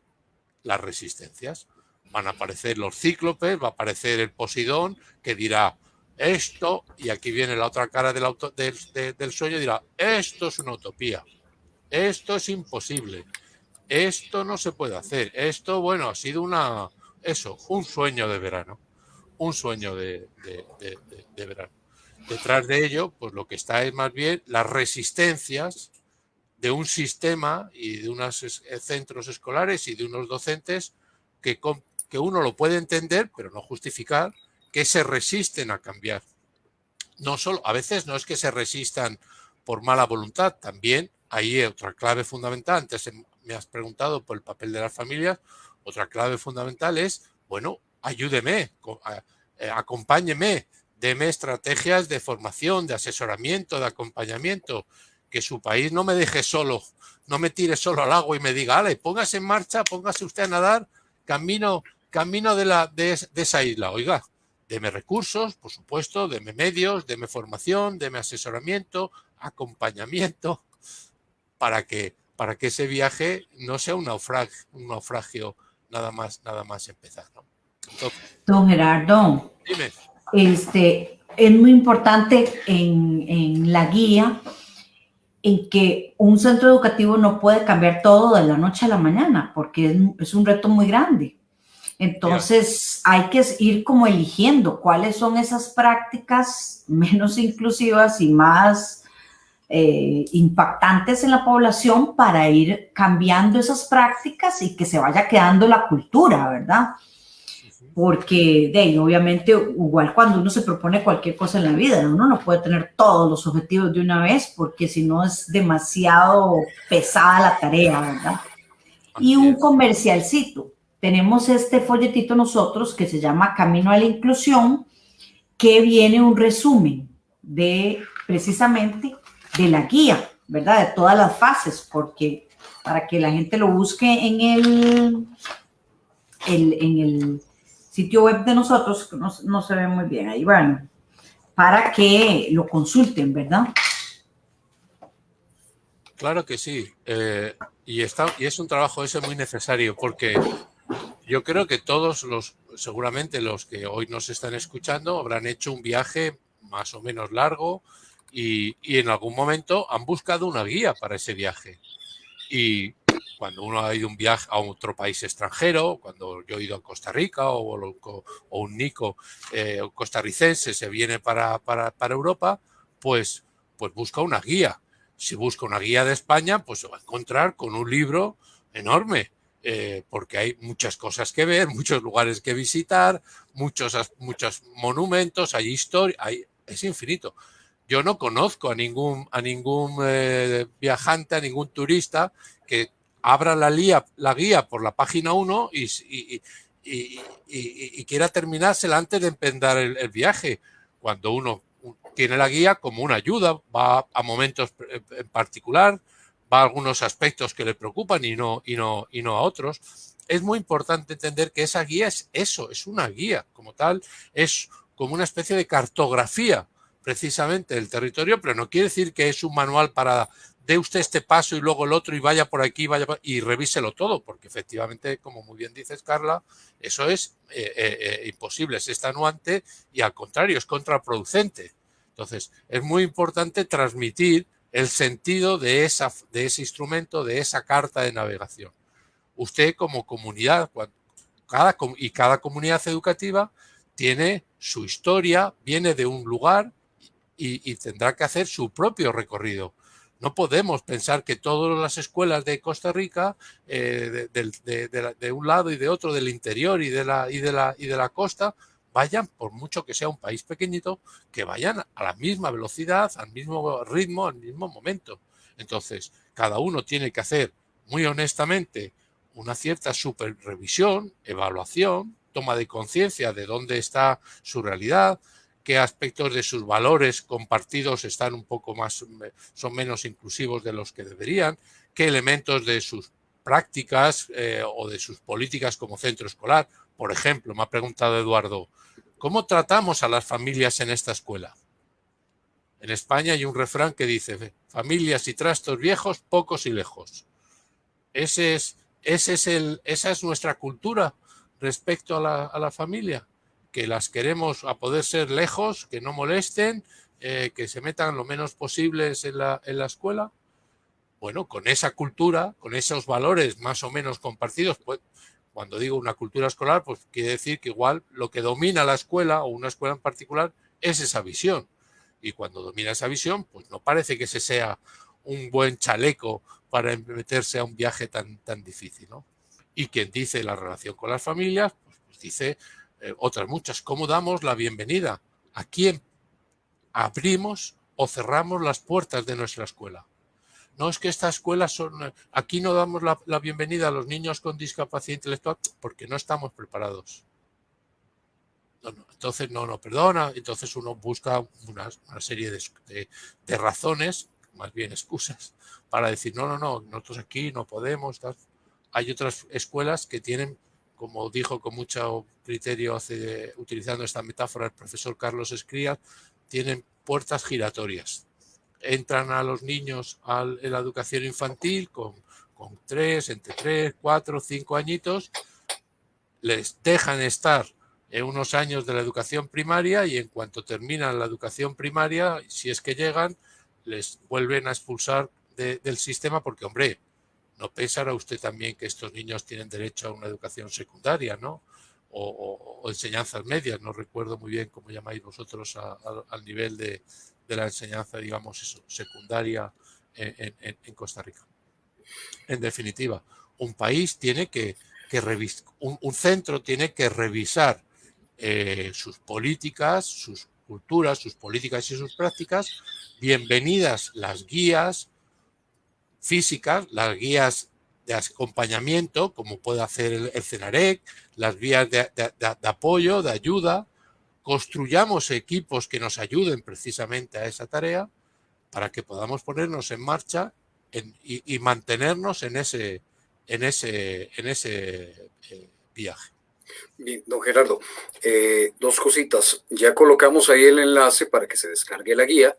las resistencias. Van a aparecer los cíclopes, va a aparecer el Posidón que dirá, esto, y aquí viene la otra cara del, auto, del, del sueño, dirá, esto es una utopía, esto es imposible, esto no se puede hacer, esto, bueno, ha sido una, eso, un sueño de verano, un sueño de, de, verano. Detrás de ello, pues lo que está es más bien las resistencias de un sistema y de unos centros escolares y de unos docentes que, que uno lo puede entender, pero no justificar, que se resisten a cambiar. No solo, a veces no es que se resistan por mala voluntad, también hay otra clave fundamental, antes me has preguntado por el papel de las familias, otra clave fundamental es, bueno, ayúdeme, eh, acompáñeme, deme estrategias de formación, de asesoramiento, de acompañamiento, que su país no me deje solo, no me tire solo al agua y me diga, ale, póngase en marcha, póngase usted a nadar, camino, camino de, la, de esa isla. Oiga, Deme recursos, por supuesto, deme medios, deme formación, deme asesoramiento, acompañamiento, para que, para que ese viaje no sea un naufragio, un naufragio nada más, nada más empezar. Don Gerardo, dime. Este, es muy importante en, en la guía en que un centro educativo no puede cambiar todo de la noche a la mañana, porque es, es un reto muy grande. Entonces hay que ir como eligiendo cuáles son esas prácticas menos inclusivas y más eh, impactantes en la población para ir cambiando esas prácticas y que se vaya quedando la cultura, ¿verdad? Porque de ahí, obviamente, igual cuando uno se propone cualquier cosa en la vida, uno no puede tener todos los objetivos de una vez porque si no es demasiado pesada la tarea, ¿verdad? y un comercialcito tenemos este folletito nosotros que se llama Camino a la Inclusión, que viene un resumen de precisamente de la guía, ¿verdad? De todas las fases, porque para que la gente lo busque en el, en el sitio web de nosotros, que no, se ve muy bien ahí, bueno, para que lo consulten, ¿verdad? Claro que sí. Eh, y, está, y es un trabajo ese muy necesario porque yo creo que todos los, seguramente los que hoy nos están escuchando, habrán hecho un viaje más o menos largo y, en algún momento han buscado una guía para ese viaje. Y cuando uno ha ido un viaje a otro país extranjero, cuando yo he ido a Costa Rica o, un Nico eh, costarricense se viene para, para, Europa, pues, pues busca una guía. Si busca una guía de España, pues se va a encontrar con un libro enorme, eh, porque hay muchas cosas que ver, muchos lugares que visitar, muchos, muchos monumentos, hay historia, hay, es infinito. Yo no conozco a ningún, a ningún eh, viajante, a ningún turista que abra la, guía por la página 1 y, quiera terminársela antes de empezar el, viaje. Cuando uno tiene la guía como una ayuda, va a momentos en particular, va a algunos aspectos que le preocupan y no, y no a otros. Es muy importante entender que esa guía es eso, es una guía como tal, es como una especie de cartografía precisamente del territorio, pero no quiere decir que es un manual para dé usted este paso y luego el otro y vaya por aquí vaya y revíselo todo, porque efectivamente, como muy bien dices, Carla, eso es eh, eh, eh, imposible, es estanuante y al contrario, es contraproducente. Entonces, es muy importante transmitir el sentido de, esa, de ese instrumento, de esa carta de navegación. Usted como comunidad, cada, y cada comunidad educativa tiene su historia, viene de un lugar y tendrá que hacer su propio recorrido no podemos pensar que todas las escuelas de Costa Rica, eh, de, un lado y de otro, del interior y de, la, y, de la, y de la costa, vayan, por mucho que sea un país pequeñito, que vayan a la misma velocidad, al mismo ritmo, al mismo momento. Entonces, cada uno tiene que hacer muy honestamente una cierta superrevisión, evaluación, toma de conciencia de dónde está su realidad, qué aspectos de sus valores compartidos están un poco más, son menos inclusivos de los que deberían, qué elementos de sus prácticas eh, o de sus políticas como centro escolar. Por ejemplo, me ha preguntado Eduardo, ¿cómo tratamos a las familias en esta escuela? En España hay un refrán que dice, familias y trastos viejos, pocos y lejos. Ese es, ese es el, esa es nuestra cultura respecto a la, a la familia que las queremos a poder ser lejos, que no molesten, eh, que se metan lo menos posibles en la, en la escuela. Bueno, con esa cultura, con esos valores más o menos compartidos, pues cuando digo una cultura escolar, pues quiere decir que igual lo que domina la escuela o una escuela en particular es esa visión. Y cuando domina esa visión, pues no parece que ese sea un buen chaleco para meterse a un viaje tan, tan difícil. ¿no? Y quien dice la relación con las familias, pues, pues dice eh, otras muchas. ¿Cómo damos la bienvenida? ¿A quién abrimos o cerramos las puertas de nuestra escuela? No es que estas escuelas son... Aquí no damos la, bienvenida a los niños con discapacidad intelectual porque no estamos preparados. entonces, no, no, perdona. Entonces uno busca una, serie de, de, razones, más bien excusas, para decir, no, no, no, nosotros aquí no podemos. Hay otras escuelas que tienen como dijo con mucho criterio hace, utilizando esta metáfora el profesor Carlos Escría, tienen puertas giratorias. Entran a los niños en la educación infantil con, con tres, entre tres, cuatro, cinco añitos, les dejan estar en unos años de la educación primaria y en cuanto terminan la educación primaria, si es que llegan, les vuelven a expulsar del sistema porque, hombre, ¿No pensará usted también que estos niños tienen derecho a una educación secundaria, ¿no? O, enseñanzas medias, no recuerdo muy bien cómo llamáis vosotros al nivel de, la enseñanza, digamos, secundaria en, Costa Rica. En definitiva, un país tiene que, revisar, un, centro tiene que revisar eh, sus políticas, sus culturas, sus políticas y sus prácticas, bienvenidas las guías, físicas, las guías de acompañamiento, como puede hacer el, CENAREC, las vías de, apoyo, de ayuda, construyamos equipos que nos ayuden precisamente a esa tarea para que podamos ponernos en marcha y, mantenernos en ese, en ese, en ese eh, viaje. Bien, don Gerardo, eh, dos cositas. Ya colocamos ahí el enlace para que se descargue la guía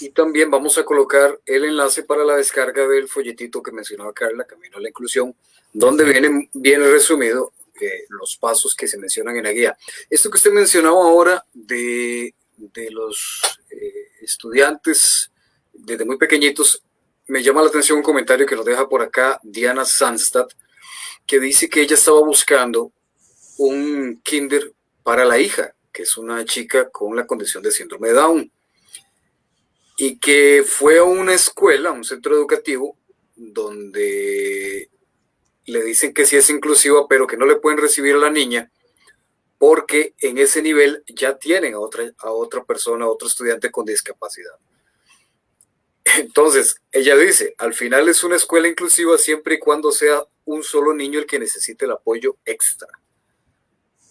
y también vamos a colocar el enlace para la descarga del folletito que mencionaba Carla, Camino a la Inclusión, donde viene bien resumido eh, los pasos que se mencionan en la guía. Esto que usted mencionaba ahora de, de los eh, estudiantes desde muy pequeñitos, me llama la atención un comentario que nos deja por acá Diana Sandstad, que dice que ella estaba buscando un kinder para la hija, que es una chica con la condición de síndrome de Down y que fue a una escuela, un centro educativo, donde le dicen que sí es inclusiva, pero que no le pueden recibir a la niña porque en ese nivel ya tienen a otra, a otra persona, a otro estudiante con discapacidad. Entonces, ella dice, al final es una escuela inclusiva siempre y cuando sea un solo niño el que necesite el apoyo extra.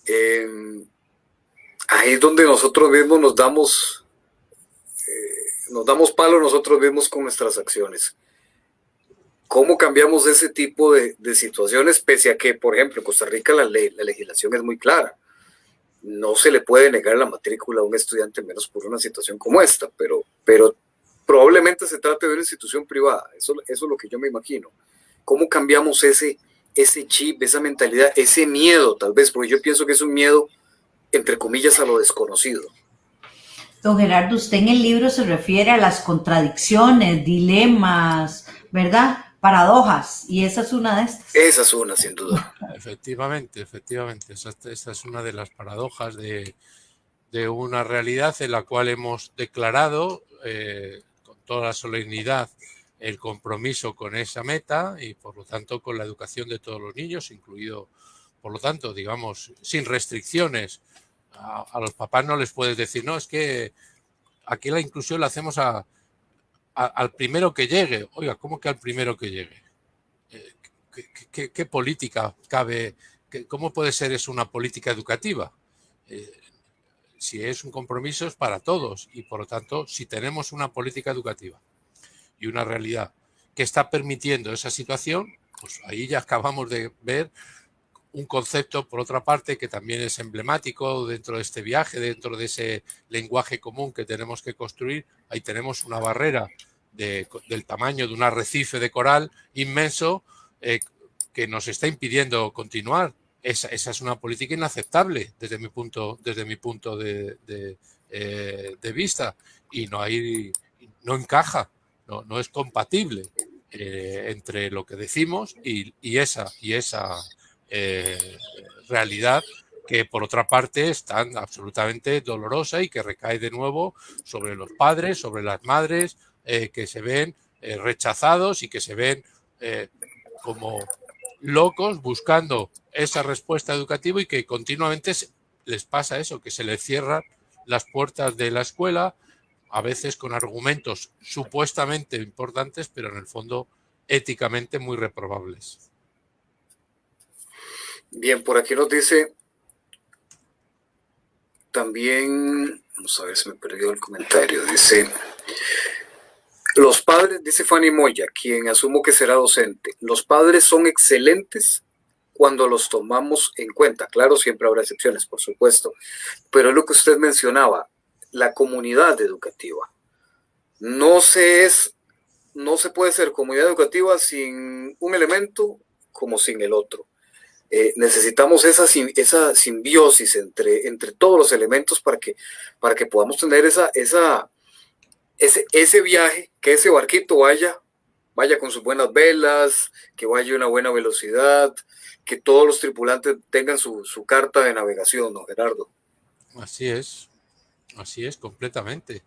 Em, ahí es donde nosotros mismos nos damos, eh, nos damos palo nosotros mismos con nuestras acciones. ¿Cómo cambiamos ese tipo de, situaciones? Pese a que, por ejemplo, en Costa Rica la, legislación es muy clara. No se le puede negar la matrícula a un estudiante menos por una situación como esta, pero, probablemente se trate de una institución privada. Eso, eso es lo que yo me imagino. ¿Cómo cambiamos ese, ese chip, esa mentalidad, ese miedo, tal vez? Porque yo pienso que es un miedo, entre comillas, a lo desconocido. Don Gerardo, usted en el libro se refiere a las contradicciones, dilemas, ¿verdad? paradojas y esa es una de estas. Esa es una, sin duda. Efectivamente, efectivamente. Esa, es una de las paradojas de, una realidad en la cual hemos declarado eh, con toda la solemnidad el compromiso con esa meta y por lo tanto con la educación de todos los niños, incluido, por lo tanto, digamos, sin restricciones. A, los papás no les puedes decir, no, es que aquí la inclusión la hacemos al primero que llegue. Oiga, ¿cómo que al primero que llegue? Eh, ¿Qué, política cabe? ¿Cómo puede ser eso una política educativa? Eh, si es un compromiso es para todos y por lo tanto si tenemos una política educativa y una realidad que está permitiendo esa situación, pues ahí ya acabamos de ver un concepto, por otra parte, que también es emblemático dentro de este viaje, dentro de ese lenguaje común que tenemos que construir. Ahí tenemos una barrera del tamaño de un arrecife de coral inmenso eh, que nos está impidiendo continuar. Esa, es una política inaceptable desde mi punto, desde mi punto de, eh, vista y no, hay, no encaja, no, no es compatible eh, entre lo que decimos y, esa, y esa realidad que por otra parte es tan absolutamente dolorosa y que recae de nuevo sobre los padres, sobre las madres, eh, que se ven eh, rechazados y que se ven eh, como locos buscando esa respuesta educativa y que continuamente les pasa eso, que se les cierran las puertas de la escuela, a veces con argumentos supuestamente importantes, pero en el fondo éticamente muy reprobables. Bien, por aquí nos dice también, vamos a ver si me perdió el comentario, dice, los padres, dice Fanny Moya, quien asumo que será docente, los padres son excelentes cuando los tomamos en cuenta. Claro, siempre habrá excepciones, por supuesto, pero es lo que usted mencionaba, la comunidad educativa. No se es, no se puede ser comunidad educativa sin un elemento como sin el otro. Eh, necesitamos esa, esa simbiosis entre, entre todos los elementos para que, para que podamos tener esa, esa, ese, ese viaje, que ese barquito vaya, vaya con sus buenas velas, que vaya a una buena velocidad, que todos los tripulantes tengan su, carta de navegación, ¿no, Gerardo? Así es, así es, completamente.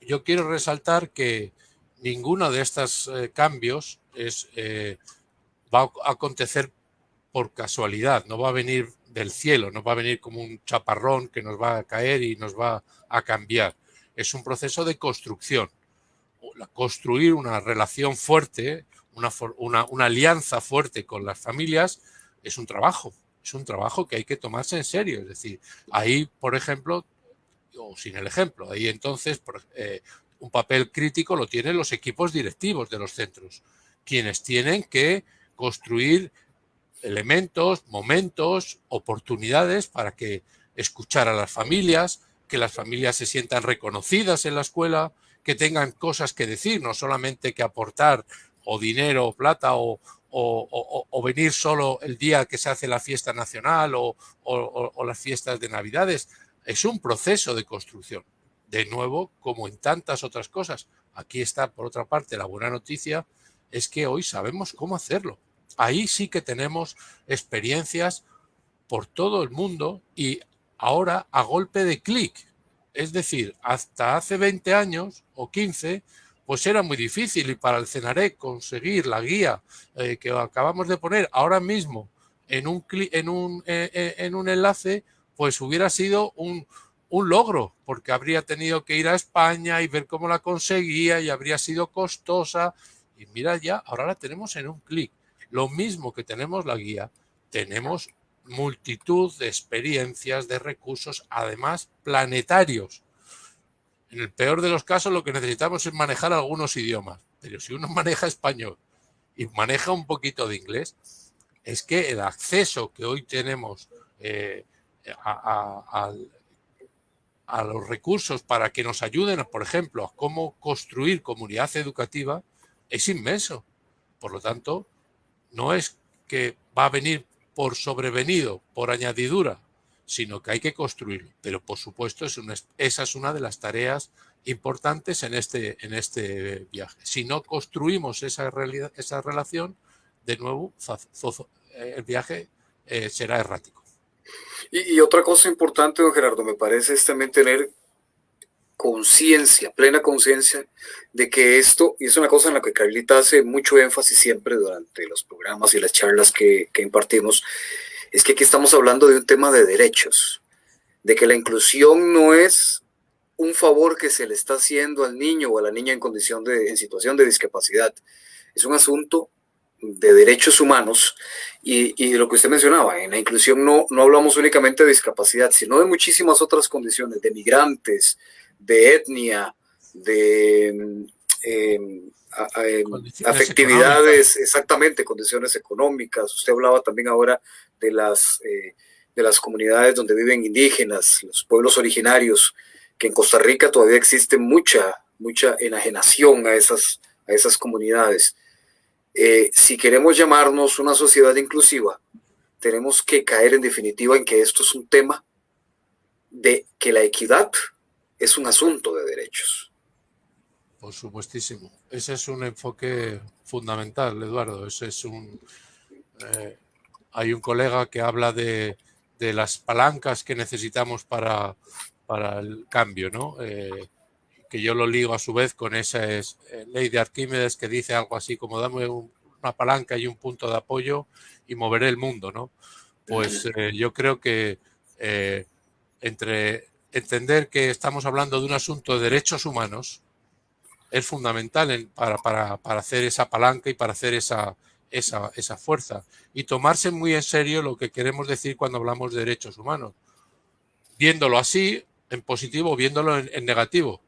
yo quiero resaltar que ninguno de estos eh, cambios es, eh, va a acontecer por casualidad, no va a venir del cielo, no va a venir como un chaparrón que nos va a caer y nos va a cambiar es un proceso de construcción. Construir una relación fuerte, una, alianza fuerte con las familias es un trabajo, es un trabajo que hay que tomarse en serio. Es decir, ahí, por ejemplo, o sin el ejemplo, ahí entonces eh, un papel crítico lo tienen los equipos directivos de los centros, quienes tienen que construir elementos, momentos, oportunidades para que escuchar a las familias, que las familias se sientan reconocidas en la escuela, que tengan cosas que decir, no solamente que aportar o dinero o plata o, venir solo el día que se hace la fiesta nacional o, las fiestas de Navidades. Es un proceso de construcción. De nuevo, como en tantas otras cosas, aquí está, por otra parte, la buena noticia, es que hoy sabemos cómo hacerlo. Ahí sí que tenemos experiencias por todo el mundo y ahora a golpe de clic. Es decir, hasta hace 20 años o 15, pues era muy difícil y para el CENAREC conseguir la guía eh, que acabamos de poner ahora mismo en un, en un, eh, eh, en un enlace, pues hubiera sido un, un logro, porque habría tenido que ir a España y ver cómo la conseguía y habría sido costosa. Y mira ya, ahora la tenemos en un clic. Lo mismo que tenemos la guía, tenemos multitud de experiencias, de recursos, además planetarios. En el peor de los casos lo que necesitamos es manejar algunos idiomas, pero si uno maneja español y maneja un poquito de inglés, es que el acceso que hoy tenemos eh, a, a, los recursos para que nos ayuden, por ejemplo, a cómo construir comunidad educativa, es inmenso. Por lo tanto, no es que va a venir por sobrevenido, por añadidura, sino que hay que construirlo. Pero por supuesto es esa es una de las tareas importantes en este, este viaje. Si no construimos esa, relación, de nuevo el viaje eh, será errático. Y, y, otra cosa importante, don Gerardo, me parece es también tener conciencia, plena conciencia de que esto, y es una cosa en la que Carlita hace mucho énfasis siempre durante los programas y las charlas que, impartimos, es que aquí estamos hablando de un tema de derechos, de que la inclusión no es un favor que se le está haciendo al niño o a la niña en condición de, en situación de discapacidad, es un asunto de derechos humanos y, y, lo que usted mencionaba, en la inclusión no, no hablamos únicamente de discapacidad, sino de muchísimas otras condiciones, de migrantes, de etnia, de em, afectividades, exactamente, condiciones económicas. Usted hablaba también ahora de las, eh, de las comunidades donde viven indígenas, los pueblos originarios, que en Costa Rica todavía existe mucha, mucha enajenación a esas, a esas comunidades. Eh, si queremos llamarnos una sociedad inclusiva, tenemos que caer en definitiva en que esto es un tema de que la equidad es un asunto de derechos. Por supuestísimo. Ese es un enfoque fundamental, Eduardo. Ese es un. Eh, hay un colega que habla de, las palancas que necesitamos para, para el cambio, ¿no? Eh, que yo lo ligo a su vez con esa eh, ley de Arquímedes que dice algo así como dame una palanca y un punto de apoyo y moveré el mundo, ¿no? Pues yo creo que entre entender que estamos hablando de un asunto de derechos humanos es fundamental para, para, para, hacer esa palanca y para hacer esa, esa, esa, fuerza. Y tomarse muy en serio lo que queremos decir cuando hablamos de derechos humanos. Viéndolo así, en positivo, viéndolo en, negativo.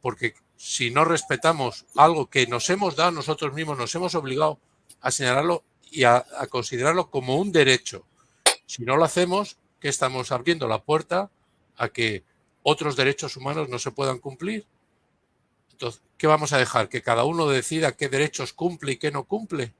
Porque si no respetamos algo que nos hemos dado nosotros mismos, nos hemos obligado a señalarlo y a, a considerarlo como un derecho. Si no lo hacemos, que estamos abriendo la puerta a que otros derechos humanos no se puedan cumplir. Entonces, ¿qué vamos a dejar? ¿Que cada uno decida qué derechos cumple y qué no cumple?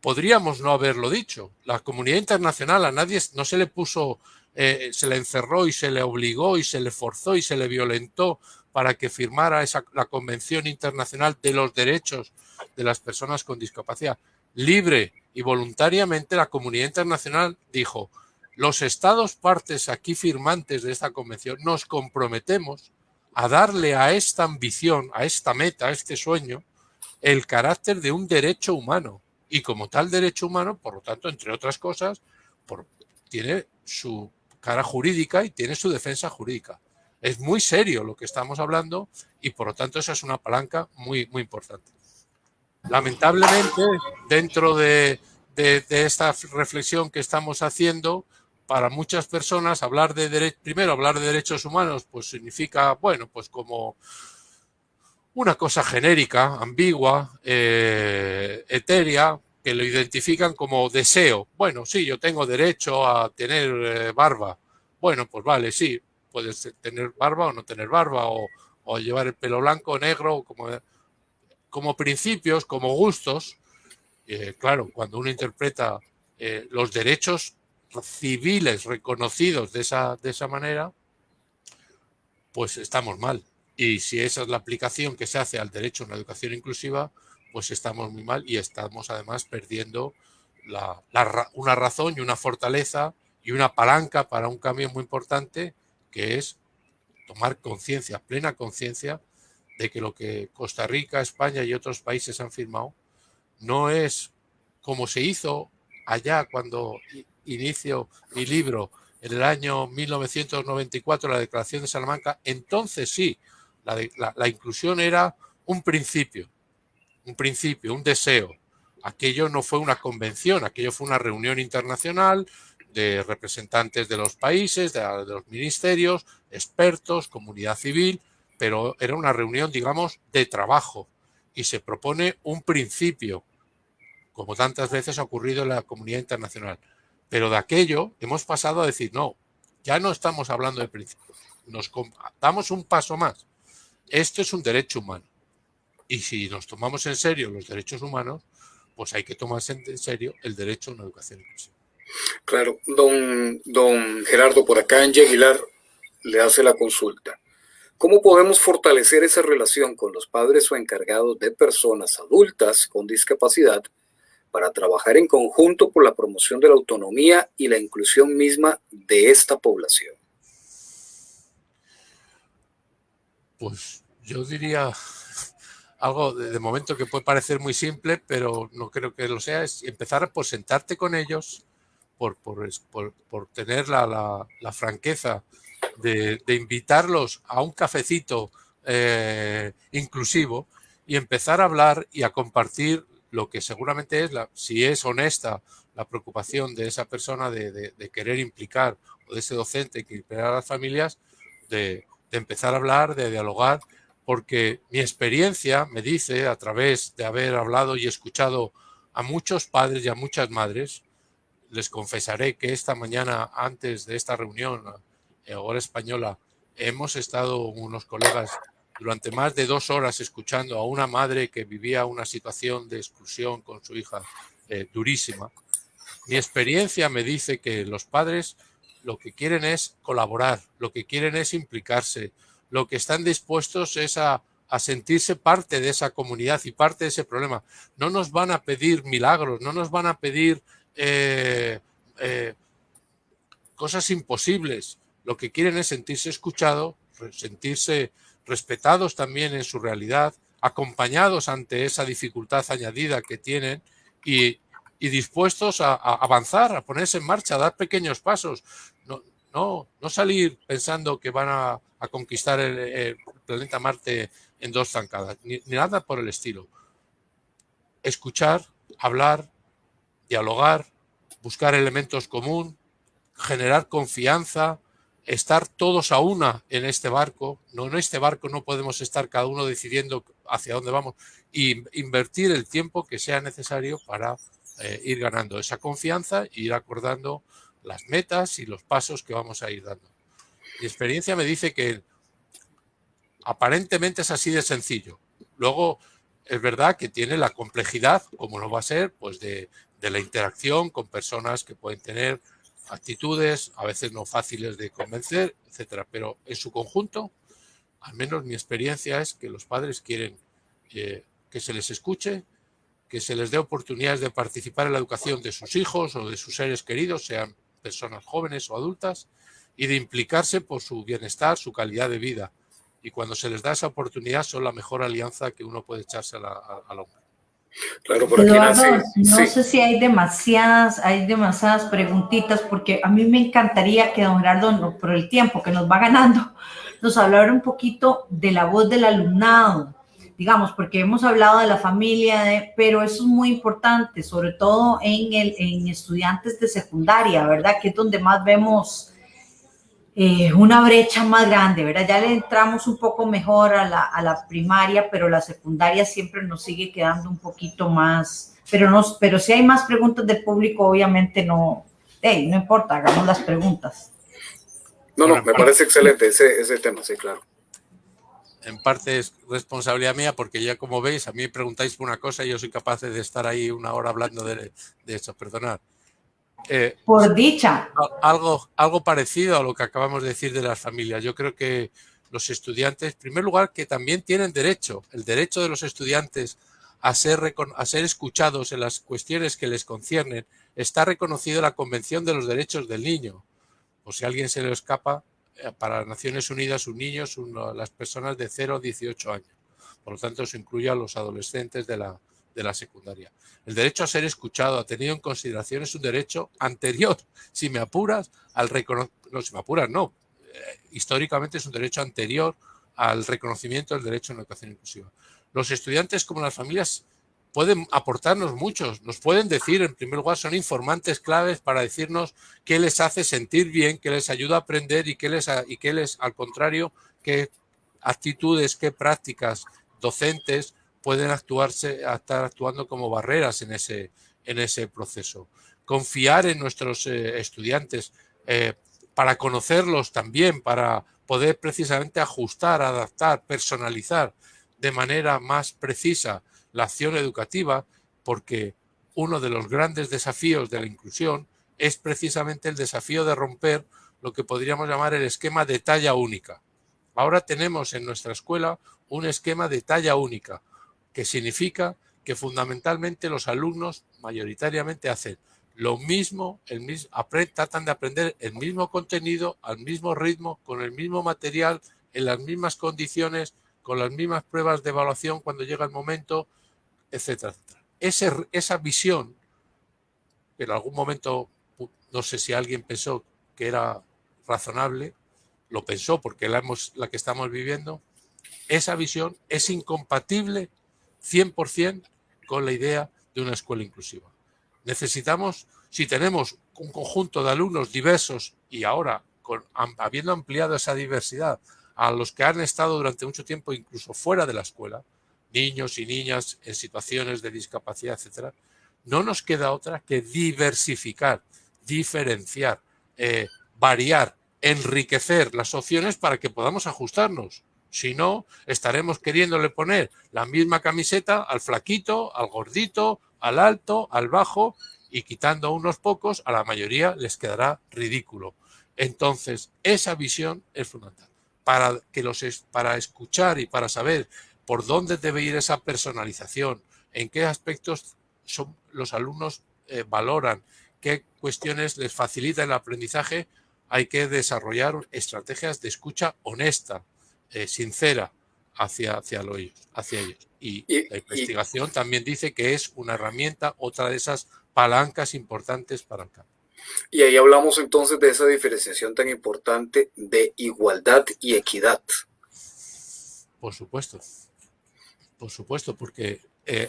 Podríamos no haberlo dicho. La comunidad internacional a nadie no se le puso, eh, se le encerró y se le obligó y se le forzó y se le violentó para que firmara esa, la Convención Internacional de los Derechos de las Personas con Discapacidad. Libre y voluntariamente la comunidad internacional dijo, los estados partes aquí firmantes de esta convención nos comprometemos a darle a esta ambición, a esta meta, a este sueño, el carácter de un derecho humano. Y como tal derecho humano, por lo tanto, entre otras cosas, tiene su cara jurídica y tiene su defensa jurídica. Es muy serio lo que estamos hablando y por lo tanto esa es una palanca muy, muy importante. Lamentablemente, dentro de, de esta reflexión que estamos haciendo, para muchas personas hablar de primero hablar de derechos humanos pues significa bueno pues como una cosa genérica ambigua eh, etérea que lo identifican como deseo. Bueno sí yo tengo derecho a tener eh, barba. Bueno pues vale sí puedes tener barba o no tener barba o, llevar el pelo blanco o negro como como principios como gustos. Eh, claro cuando uno interpreta los derechos civiles reconocidos de esa, de esa manera, pues estamos mal. Y si esa es la aplicación que se hace al derecho a una educación inclusiva, pues estamos muy mal y estamos además perdiendo la, una razón y una fortaleza y una palanca para un cambio muy importante que es tomar conciencia, plena conciencia, de que lo que Costa Rica, España y otros países han firmado no es como se hizo allá cuando inicio mi libro en el año 1994, la Declaración de Salamanca, entonces sí, la, inclusión era un principio, un principio, un deseo. Aquello no fue una convención, aquello fue una reunión internacional de representantes de los países, de, de los ministerios, expertos, comunidad civil, pero era una reunión, digamos, de trabajo y se propone un principio, como tantas veces ha ocurrido en la comunidad internacional. Pero de aquello hemos pasado a decir, no, ya no estamos hablando de principio, nos damos un paso más. Esto es un derecho humano. Y si nos tomamos en serio los derechos humanos, pues hay que tomarse en serio el derecho a una educación inclusiva. Claro, don, don Gerardo, por acá en Aguilar le hace la consulta. ¿Cómo podemos fortalecer esa relación con los padres o encargados de personas adultas con discapacidad para trabajar en conjunto por la promoción de la autonomía y la inclusión misma de esta población? Pues yo diría algo de, momento que puede parecer muy simple, pero no creo que lo sea, es empezar por sentarte con ellos, por, por, tener la, franqueza de, invitarlos a un cafecito eh, inclusivo y empezar a hablar y a compartir lo que seguramente es, la, si es honesta la preocupación de esa persona de, querer implicar o de ese docente que implicar a las familias, de, empezar a hablar, de dialogar, porque mi experiencia me dice, a través de haber hablado y escuchado a muchos padres y a muchas madres, les confesaré que esta mañana, antes de esta reunión, eh, hora española, hemos estado unos colegas durante más de dos horas escuchando a una madre que vivía una situación de exclusión con su hija eh, durísima, mi experiencia me dice que los padres lo que quieren es colaborar, lo que quieren es implicarse, lo que están dispuestos es a, sentirse parte de esa comunidad y parte de ese problema. No nos van a pedir milagros, no nos van a pedir eh, eh, cosas imposibles. Lo que quieren es sentirse escuchado, sentirse respetados también en su realidad, acompañados ante esa dificultad añadida que tienen y, dispuestos a, avanzar, a ponerse en marcha, a dar pequeños pasos. No, no, no salir pensando que van a, conquistar el, planeta Marte en dos zancadas, ni, nada por el estilo. Escuchar, hablar, dialogar, buscar elementos común, generar confianza, estar todos a una en este barco, no en este barco no podemos estar cada uno decidiendo hacia dónde vamos y invertir el tiempo que sea necesario para eh, ir ganando esa confianza e ir acordando las metas y los pasos que vamos a ir dando. Mi experiencia me dice que aparentemente es así de sencillo. Luego es verdad que tiene la complejidad, como no va a ser, pues de, de la interacción con personas que pueden tener actitudes, a veces no fáciles de convencer, etcétera. Pero en su conjunto, al menos mi experiencia es que los padres quieren eh, que se les escuche, que se les dé oportunidades de participar en la educación de sus hijos o de sus seres queridos, sean personas jóvenes o adultas, y de implicarse por su bienestar, su calidad de vida. Y cuando se les da esa oportunidad son la mejor alianza que uno puede echarse al hombre. Claro, por aquí No sé si hay demasiadas, hay demasiadas preguntitas, porque a mí me encantaría que don Gerardo, por el tiempo que nos va ganando, nos hablara un poquito de la voz del alumnado, digamos, porque hemos hablado de la familia, de, pero eso es muy importante, sobre todo en, el, en estudiantes de secundaria, ¿verdad? Que es donde más vemos eh, una brecha más grande, ¿verdad? Ya le entramos un poco mejor a la, a la, primaria, pero la secundaria siempre nos sigue quedando un poquito más, pero, no, pero si hay más preguntas del público, obviamente no, hey, no importa, hagamos las preguntas. No, no, me parece excelente ese, ese tema, sí, claro. En parte es responsabilidad mía porque ya como veis, a mí me preguntáis por una cosa y yo soy capaz de estar ahí una hora hablando de, de eso, perdonad. Eh, Por dicha. Algo, algo parecido a lo que acabamos de decir de las familias. Yo creo que los estudiantes, en primer lugar, que también tienen derecho, el derecho de los estudiantes a ser, a ser escuchados en las cuestiones que les conciernen, está reconocido en la Convención de los Derechos del Niño. O si a alguien se le escapa, eh, para Naciones Unidas un niño son las personas de 0 a 18 años. Por lo tanto, se incluye a los adolescentes de la, de la secundaria. El derecho a ser escuchado, a tenido en consideración, es un derecho anterior, si me apuras, al reconocimiento, no, si me apuras, no, eh, históricamente es un derecho anterior al reconocimiento del derecho a una educación inclusiva. Los estudiantes como las familias pueden aportarnos muchos, nos pueden decir, en primer lugar, son informantes claves para decirnos qué les hace sentir bien, qué les ayuda a aprender y qué les, y qué les al contrario, qué actitudes, qué prácticas docentes pueden actuarse, estar actuando como barreras en ese, en ese proceso. Confiar en nuestros eh, estudiantes eh, para conocerlos también, para poder precisamente ajustar, adaptar, personalizar de manera más precisa la acción educativa, porque uno de los grandes desafíos de la inclusión es precisamente el desafío de romper lo que podríamos llamar el esquema de talla única. Ahora tenemos en nuestra escuela un esquema de talla única, que significa que fundamentalmente los alumnos mayoritariamente hacen lo mismo, tratan de aprender el mismo contenido, al mismo ritmo, con el mismo material, en las mismas condiciones, con las mismas pruebas de evaluación cuando llega el momento, etcétera, etcétera. esa visión, que en algún momento, no sé si alguien pensó que era razonable, lo pensó porque la que estamos viviendo, esa visión es incompatible 100% con la idea de una escuela inclusiva. Necesitamos, si tenemos un conjunto de alumnos diversos y ahora con, habiendo ampliado esa diversidad a los que han estado durante mucho tiempo incluso fuera de la escuela, niños y niñas en situaciones de discapacidad, etcétera, no nos queda otra que diversificar, diferenciar, eh, variar, enriquecer las opciones para que podamos ajustarnos. Si no, estaremos queriéndole poner la misma camiseta al flaquito, al gordito, al alto, al bajo y quitando unos pocos, a la mayoría les quedará ridículo. Entonces, esa visión es fundamental. Para, que los, para escuchar y para saber por dónde debe ir esa personalización, en qué aspectos son, los alumnos eh, valoran, qué cuestiones les facilitan el aprendizaje, hay que desarrollar estrategias de escucha honesta, eh, sincera hacia, hacia, hacia ellos. Y, la investigación también dice que es una herramienta, otra de esas palancas importantes para el campo. Y ahí hablamos entonces de esa diferenciación tan importante de igualdad y equidad. Por supuesto. Por supuesto, porque eh,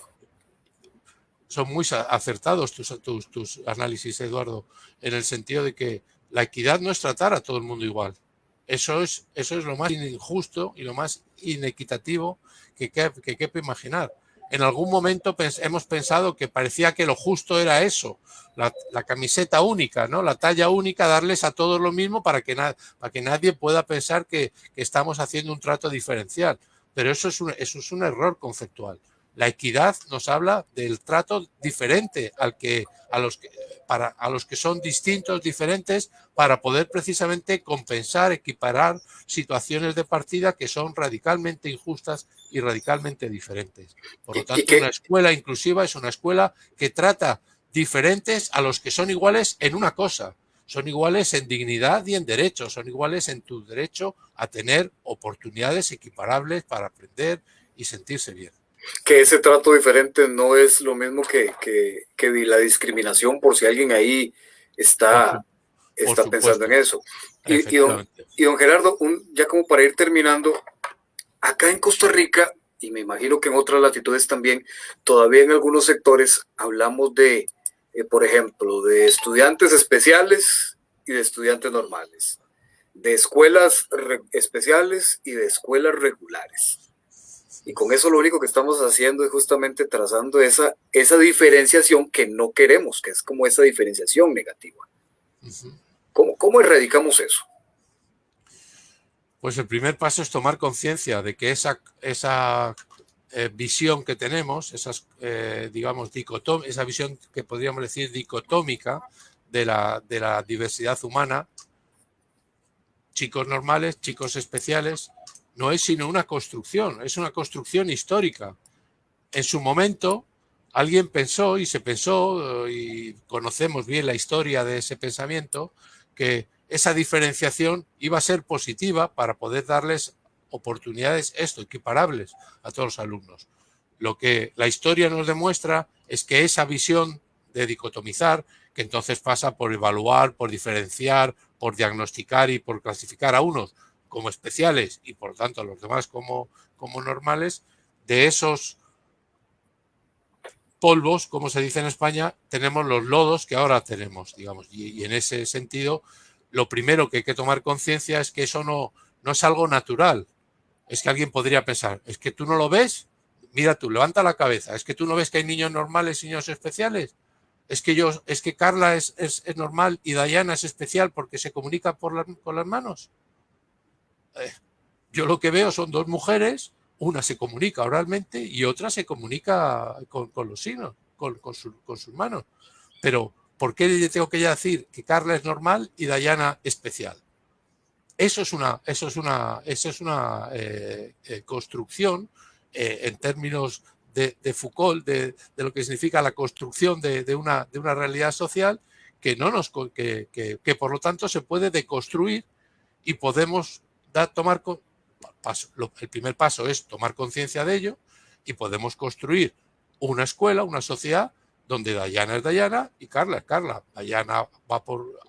son muy acertados tus, tus, tus, análisis, Eduardo, en el sentido de que la equidad no es tratar a todo el mundo igual. Eso es, eso es lo más injusto y lo más inequitativo que, que, que imaginar. En algún momento hemos pensado que parecía que lo justo era eso, la, camiseta única, ¿no? la talla única, darles a todos lo mismo para que, para que nadie pueda pensar que, que estamos haciendo un trato diferencial. Pero eso es eso es un error conceptual. La equidad nos habla del trato diferente al que, a, los que, para, a los que son distintos, diferentes, para poder precisamente compensar, equiparar situaciones de partida que son radicalmente injustas y radicalmente diferentes. Por lo tanto, una escuela inclusiva es una escuela que trata diferentes a los que son iguales en una cosa, son iguales en dignidad y en derechos, son iguales en tu derecho a tener oportunidades equiparables para aprender y sentirse bien. Que ese trato diferente no es lo mismo que, que, la discriminación por si alguien ahí está, está pensando en eso. Y, y, don, y, don, Gerardo, un, ya como para ir terminando, acá en Costa Rica, y me imagino que en otras latitudes también, todavía en algunos sectores hablamos de eh, por ejemplo, de estudiantes especiales y de estudiantes normales, de escuelas especiales y de escuelas regulares. Y con eso lo único que estamos haciendo es justamente trazando esa, esa diferenciación que no queremos, que es como esa diferenciación negativa. ¿Cómo, ¿Cómo erradicamos eso? Pues el primer paso es tomar conciencia de que esa, esa eh, visión que tenemos, esas, eh, digamos, esa visión que podríamos decir dicotómica de la, de la diversidad humana, chicos normales, chicos especiales, no es sino una construcción, es una construcción histórica. En su momento, alguien pensó y se pensó, y conocemos bien la historia de ese pensamiento, que esa diferenciación iba a ser positiva para poder darles oportunidades esto, equiparables a todos los alumnos. Lo que la historia nos demuestra es que esa visión de dicotomizar, que entonces pasa por evaluar, por diferenciar, por diagnosticar y por clasificar a unos como especiales y por tanto los demás como, como normales, de esos polvos, como se dice en España, tenemos los lodos que ahora tenemos, digamos, y, en ese sentido, lo primero que hay que tomar conciencia es que eso no, no es algo natural. Es que alguien podría pensar, es que tú no lo ves, mira tú, levanta la cabeza, es que tú no ves que hay niños normales y niños especiales. Es que yo, es que Carla es, es, normal y Dayana es especial porque se comunica por con las manos. Eh, yo lo que veo son dos mujeres, una se comunica oralmente y otra se comunica con, los signos, con, con, sus manos. Pero, ¿por qué tengo que decir que Carla es normal y Dayana especial? Eso es una, eso es una, eso es una eh, eh, construcción en términos de, Foucault, de, lo que significa la construcción de, una, de una realidad social que, no nos, que, que, por lo tanto se puede deconstruir y podemos tomar, paso, el primer paso es tomar conciencia de ello y podemos construir una escuela, una sociedad donde Dayana es Dayana y Carla es Carla. Dayana va por,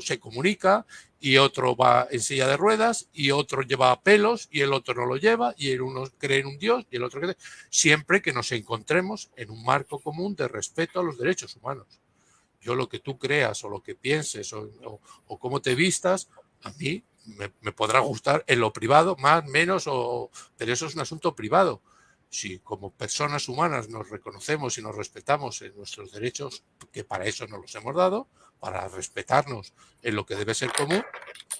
se comunica y otro va en silla de ruedas y otro lleva pelos y el otro no lo lleva y el uno cree en un Dios y el otro cree. Siempre que nos encontremos en un marco común de respeto a los derechos humanos. Yo lo que tú creas o lo que pienses o, o, cómo te vistas, a mí me, podrá gustar en lo privado, más, menos, o, pero eso es un asunto privado si como personas humanas nos reconocemos y nos respetamos en nuestros derechos, que para eso nos los hemos dado, para respetarnos en lo que debe ser común,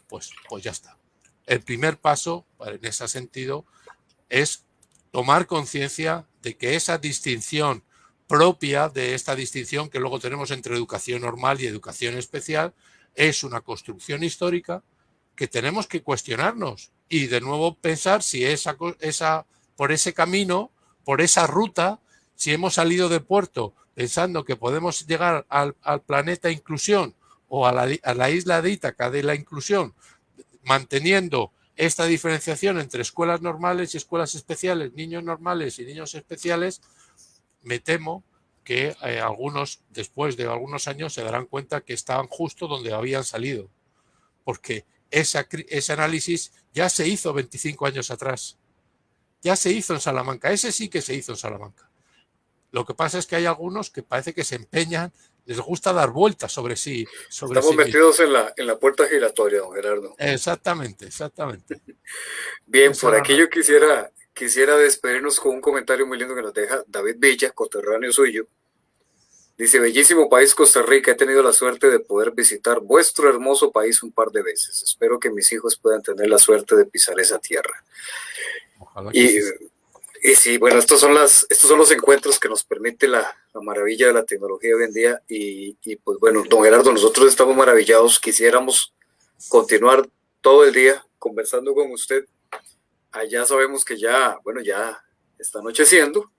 pues, pues ya está. El primer paso en ese sentido es tomar conciencia de que esa distinción propia de esta distinción que luego tenemos entre educación normal y educación especial es una construcción histórica que tenemos que cuestionarnos y de nuevo pensar si esa, por ese camino, por esa ruta, si hemos salido de puerto pensando que podemos llegar al, planeta inclusión o a la, isla de Ítaca de la inclusión, manteniendo esta diferenciación entre escuelas normales y escuelas especiales, niños normales y niños especiales, me temo que eh, algunos, después de algunos años, se darán cuenta que estaban justo donde habían salido. Porque ese análisis ya se hizo 25 años atrás ya se hizo en Salamanca, ese sí que se hizo en Salamanca. Lo que pasa es que hay algunos que parece que se empeñan, les gusta dar vueltas sobre sí. Sobre Estamos metidos en la, en la puerta giratoria, don Gerardo. Exactamente, exactamente. Bien, por aquí yo quisiera, quisiera despedirnos con un comentario muy lindo que nos deja David Villa, coterráneo suyo. Dice, bellísimo país Costa Rica, he tenido la suerte de poder visitar vuestro hermoso país un par de veces. Espero que mis hijos puedan tener la suerte de pisar esa tierra. Y, y, sí, bueno, estos son, las, estos son los encuentros que nos permite la, maravilla de la tecnología hoy en día. Y, pues bueno, don Gerardo, nosotros estamos maravillados. Quisiéramos continuar todo el día conversando con usted. Allá sabemos que ya, bueno, ya está anocheciendo.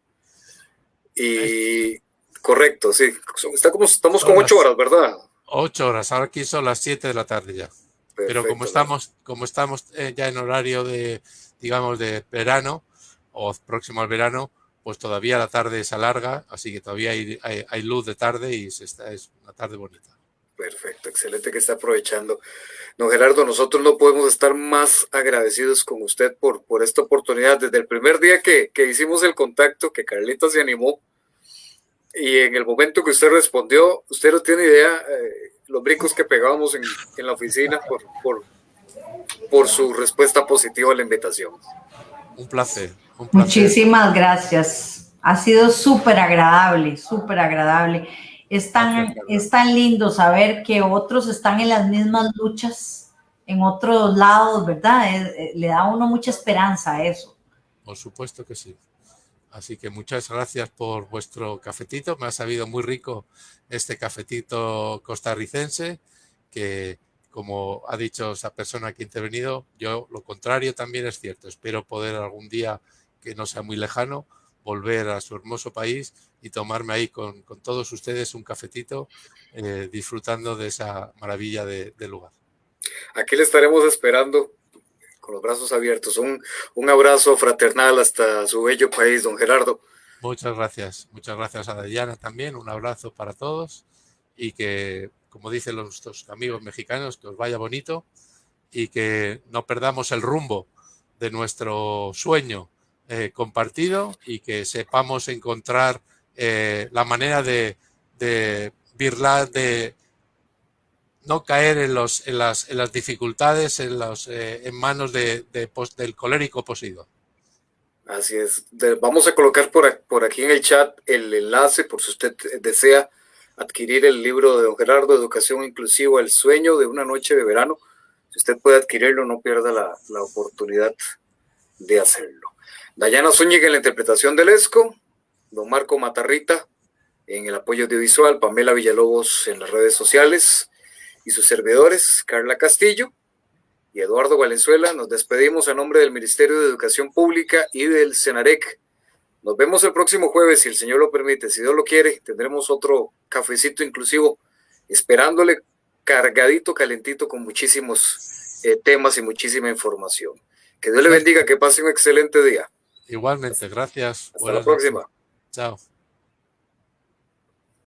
Y correcto, sí. Está como, estamos con ocho horas, ¿verdad? Ocho horas, ahora aquí son las siete de la tarde ya. Pero como estamos, como estamos eh, ya en horario de, digamos, de verano o próximo al verano, pues todavía la tarde se alarga, así que todavía hay, hay, luz de tarde y se está, es una tarde bonita. Perfecto, excelente que está aprovechando. Don Gerardo, nosotros no podemos estar más agradecidos con usted por, por esta oportunidad. Desde el primer día que, que hicimos el contacto, que Carlita se animó, y en el momento que usted respondió, usted no tiene idea eh, los brincos que pegábamos en, en la oficina por, por, por su respuesta positiva a la invitación. Un placer. Muchísimas gracias. Ha sido súper agradable, súper agradable. Es tan, es tan lindo saber que otros están en las mismas luchas en otros lados, ¿verdad? Eh, le da a uno mucha esperanza a eso. Por supuesto que sí. Así que muchas gracias por vuestro cafetito. Me ha sabido muy rico este cafetito costarricense que como ha dicho esa persona que ha intervenido, yo lo contrario también es cierto. Espero poder algún día, que no sea muy lejano, volver a su hermoso país y tomarme ahí con, todos ustedes un cafetito, eh, disfrutando de esa maravilla de, lugar. Aquí le estaremos esperando con los brazos abiertos. Un, un abrazo fraternal hasta su bello país, don Gerardo. Muchas gracias, muchas gracias a Diana también, un abrazo para todos y que, como dicen nuestros amigos mexicanos, que os vaya bonito y que no perdamos el rumbo de nuestro sueño eh, compartido y que sepamos encontrar eh, la manera de, de de no caer en, los, en, las, en las dificultades en, los, eh, en manos de, de, del colérico posido. Así es. vamos a colocar por, por aquí en el chat el enlace por si usted desea adquirir el libro de don Gerardo, Educación Inclusiva, El Sueño de una Noche de Verano. Si usted puede adquirirlo, no pierda la, la oportunidad de hacerlo. Dayana Zúñiga en la interpretación del ESCO, don Marco Matarrita en el apoyo audiovisual, Pamela Villalobos en las redes sociales y sus servidores, Carla Castillo y Eduardo Valenzuela. Nos despedimos a nombre del Ministerio de Educación Pública y del CENAREC. Nos vemos el próximo jueves, si el Señor lo permite. Si Dios lo quiere, tendremos otro cafecito inclusivo, esperándole cargadito, calentito, con muchísimos eh, temas y muchísima información. Que Dios le bendiga, que pase un excelente día. Igualmente, gracias. Hasta la próxima. Chao.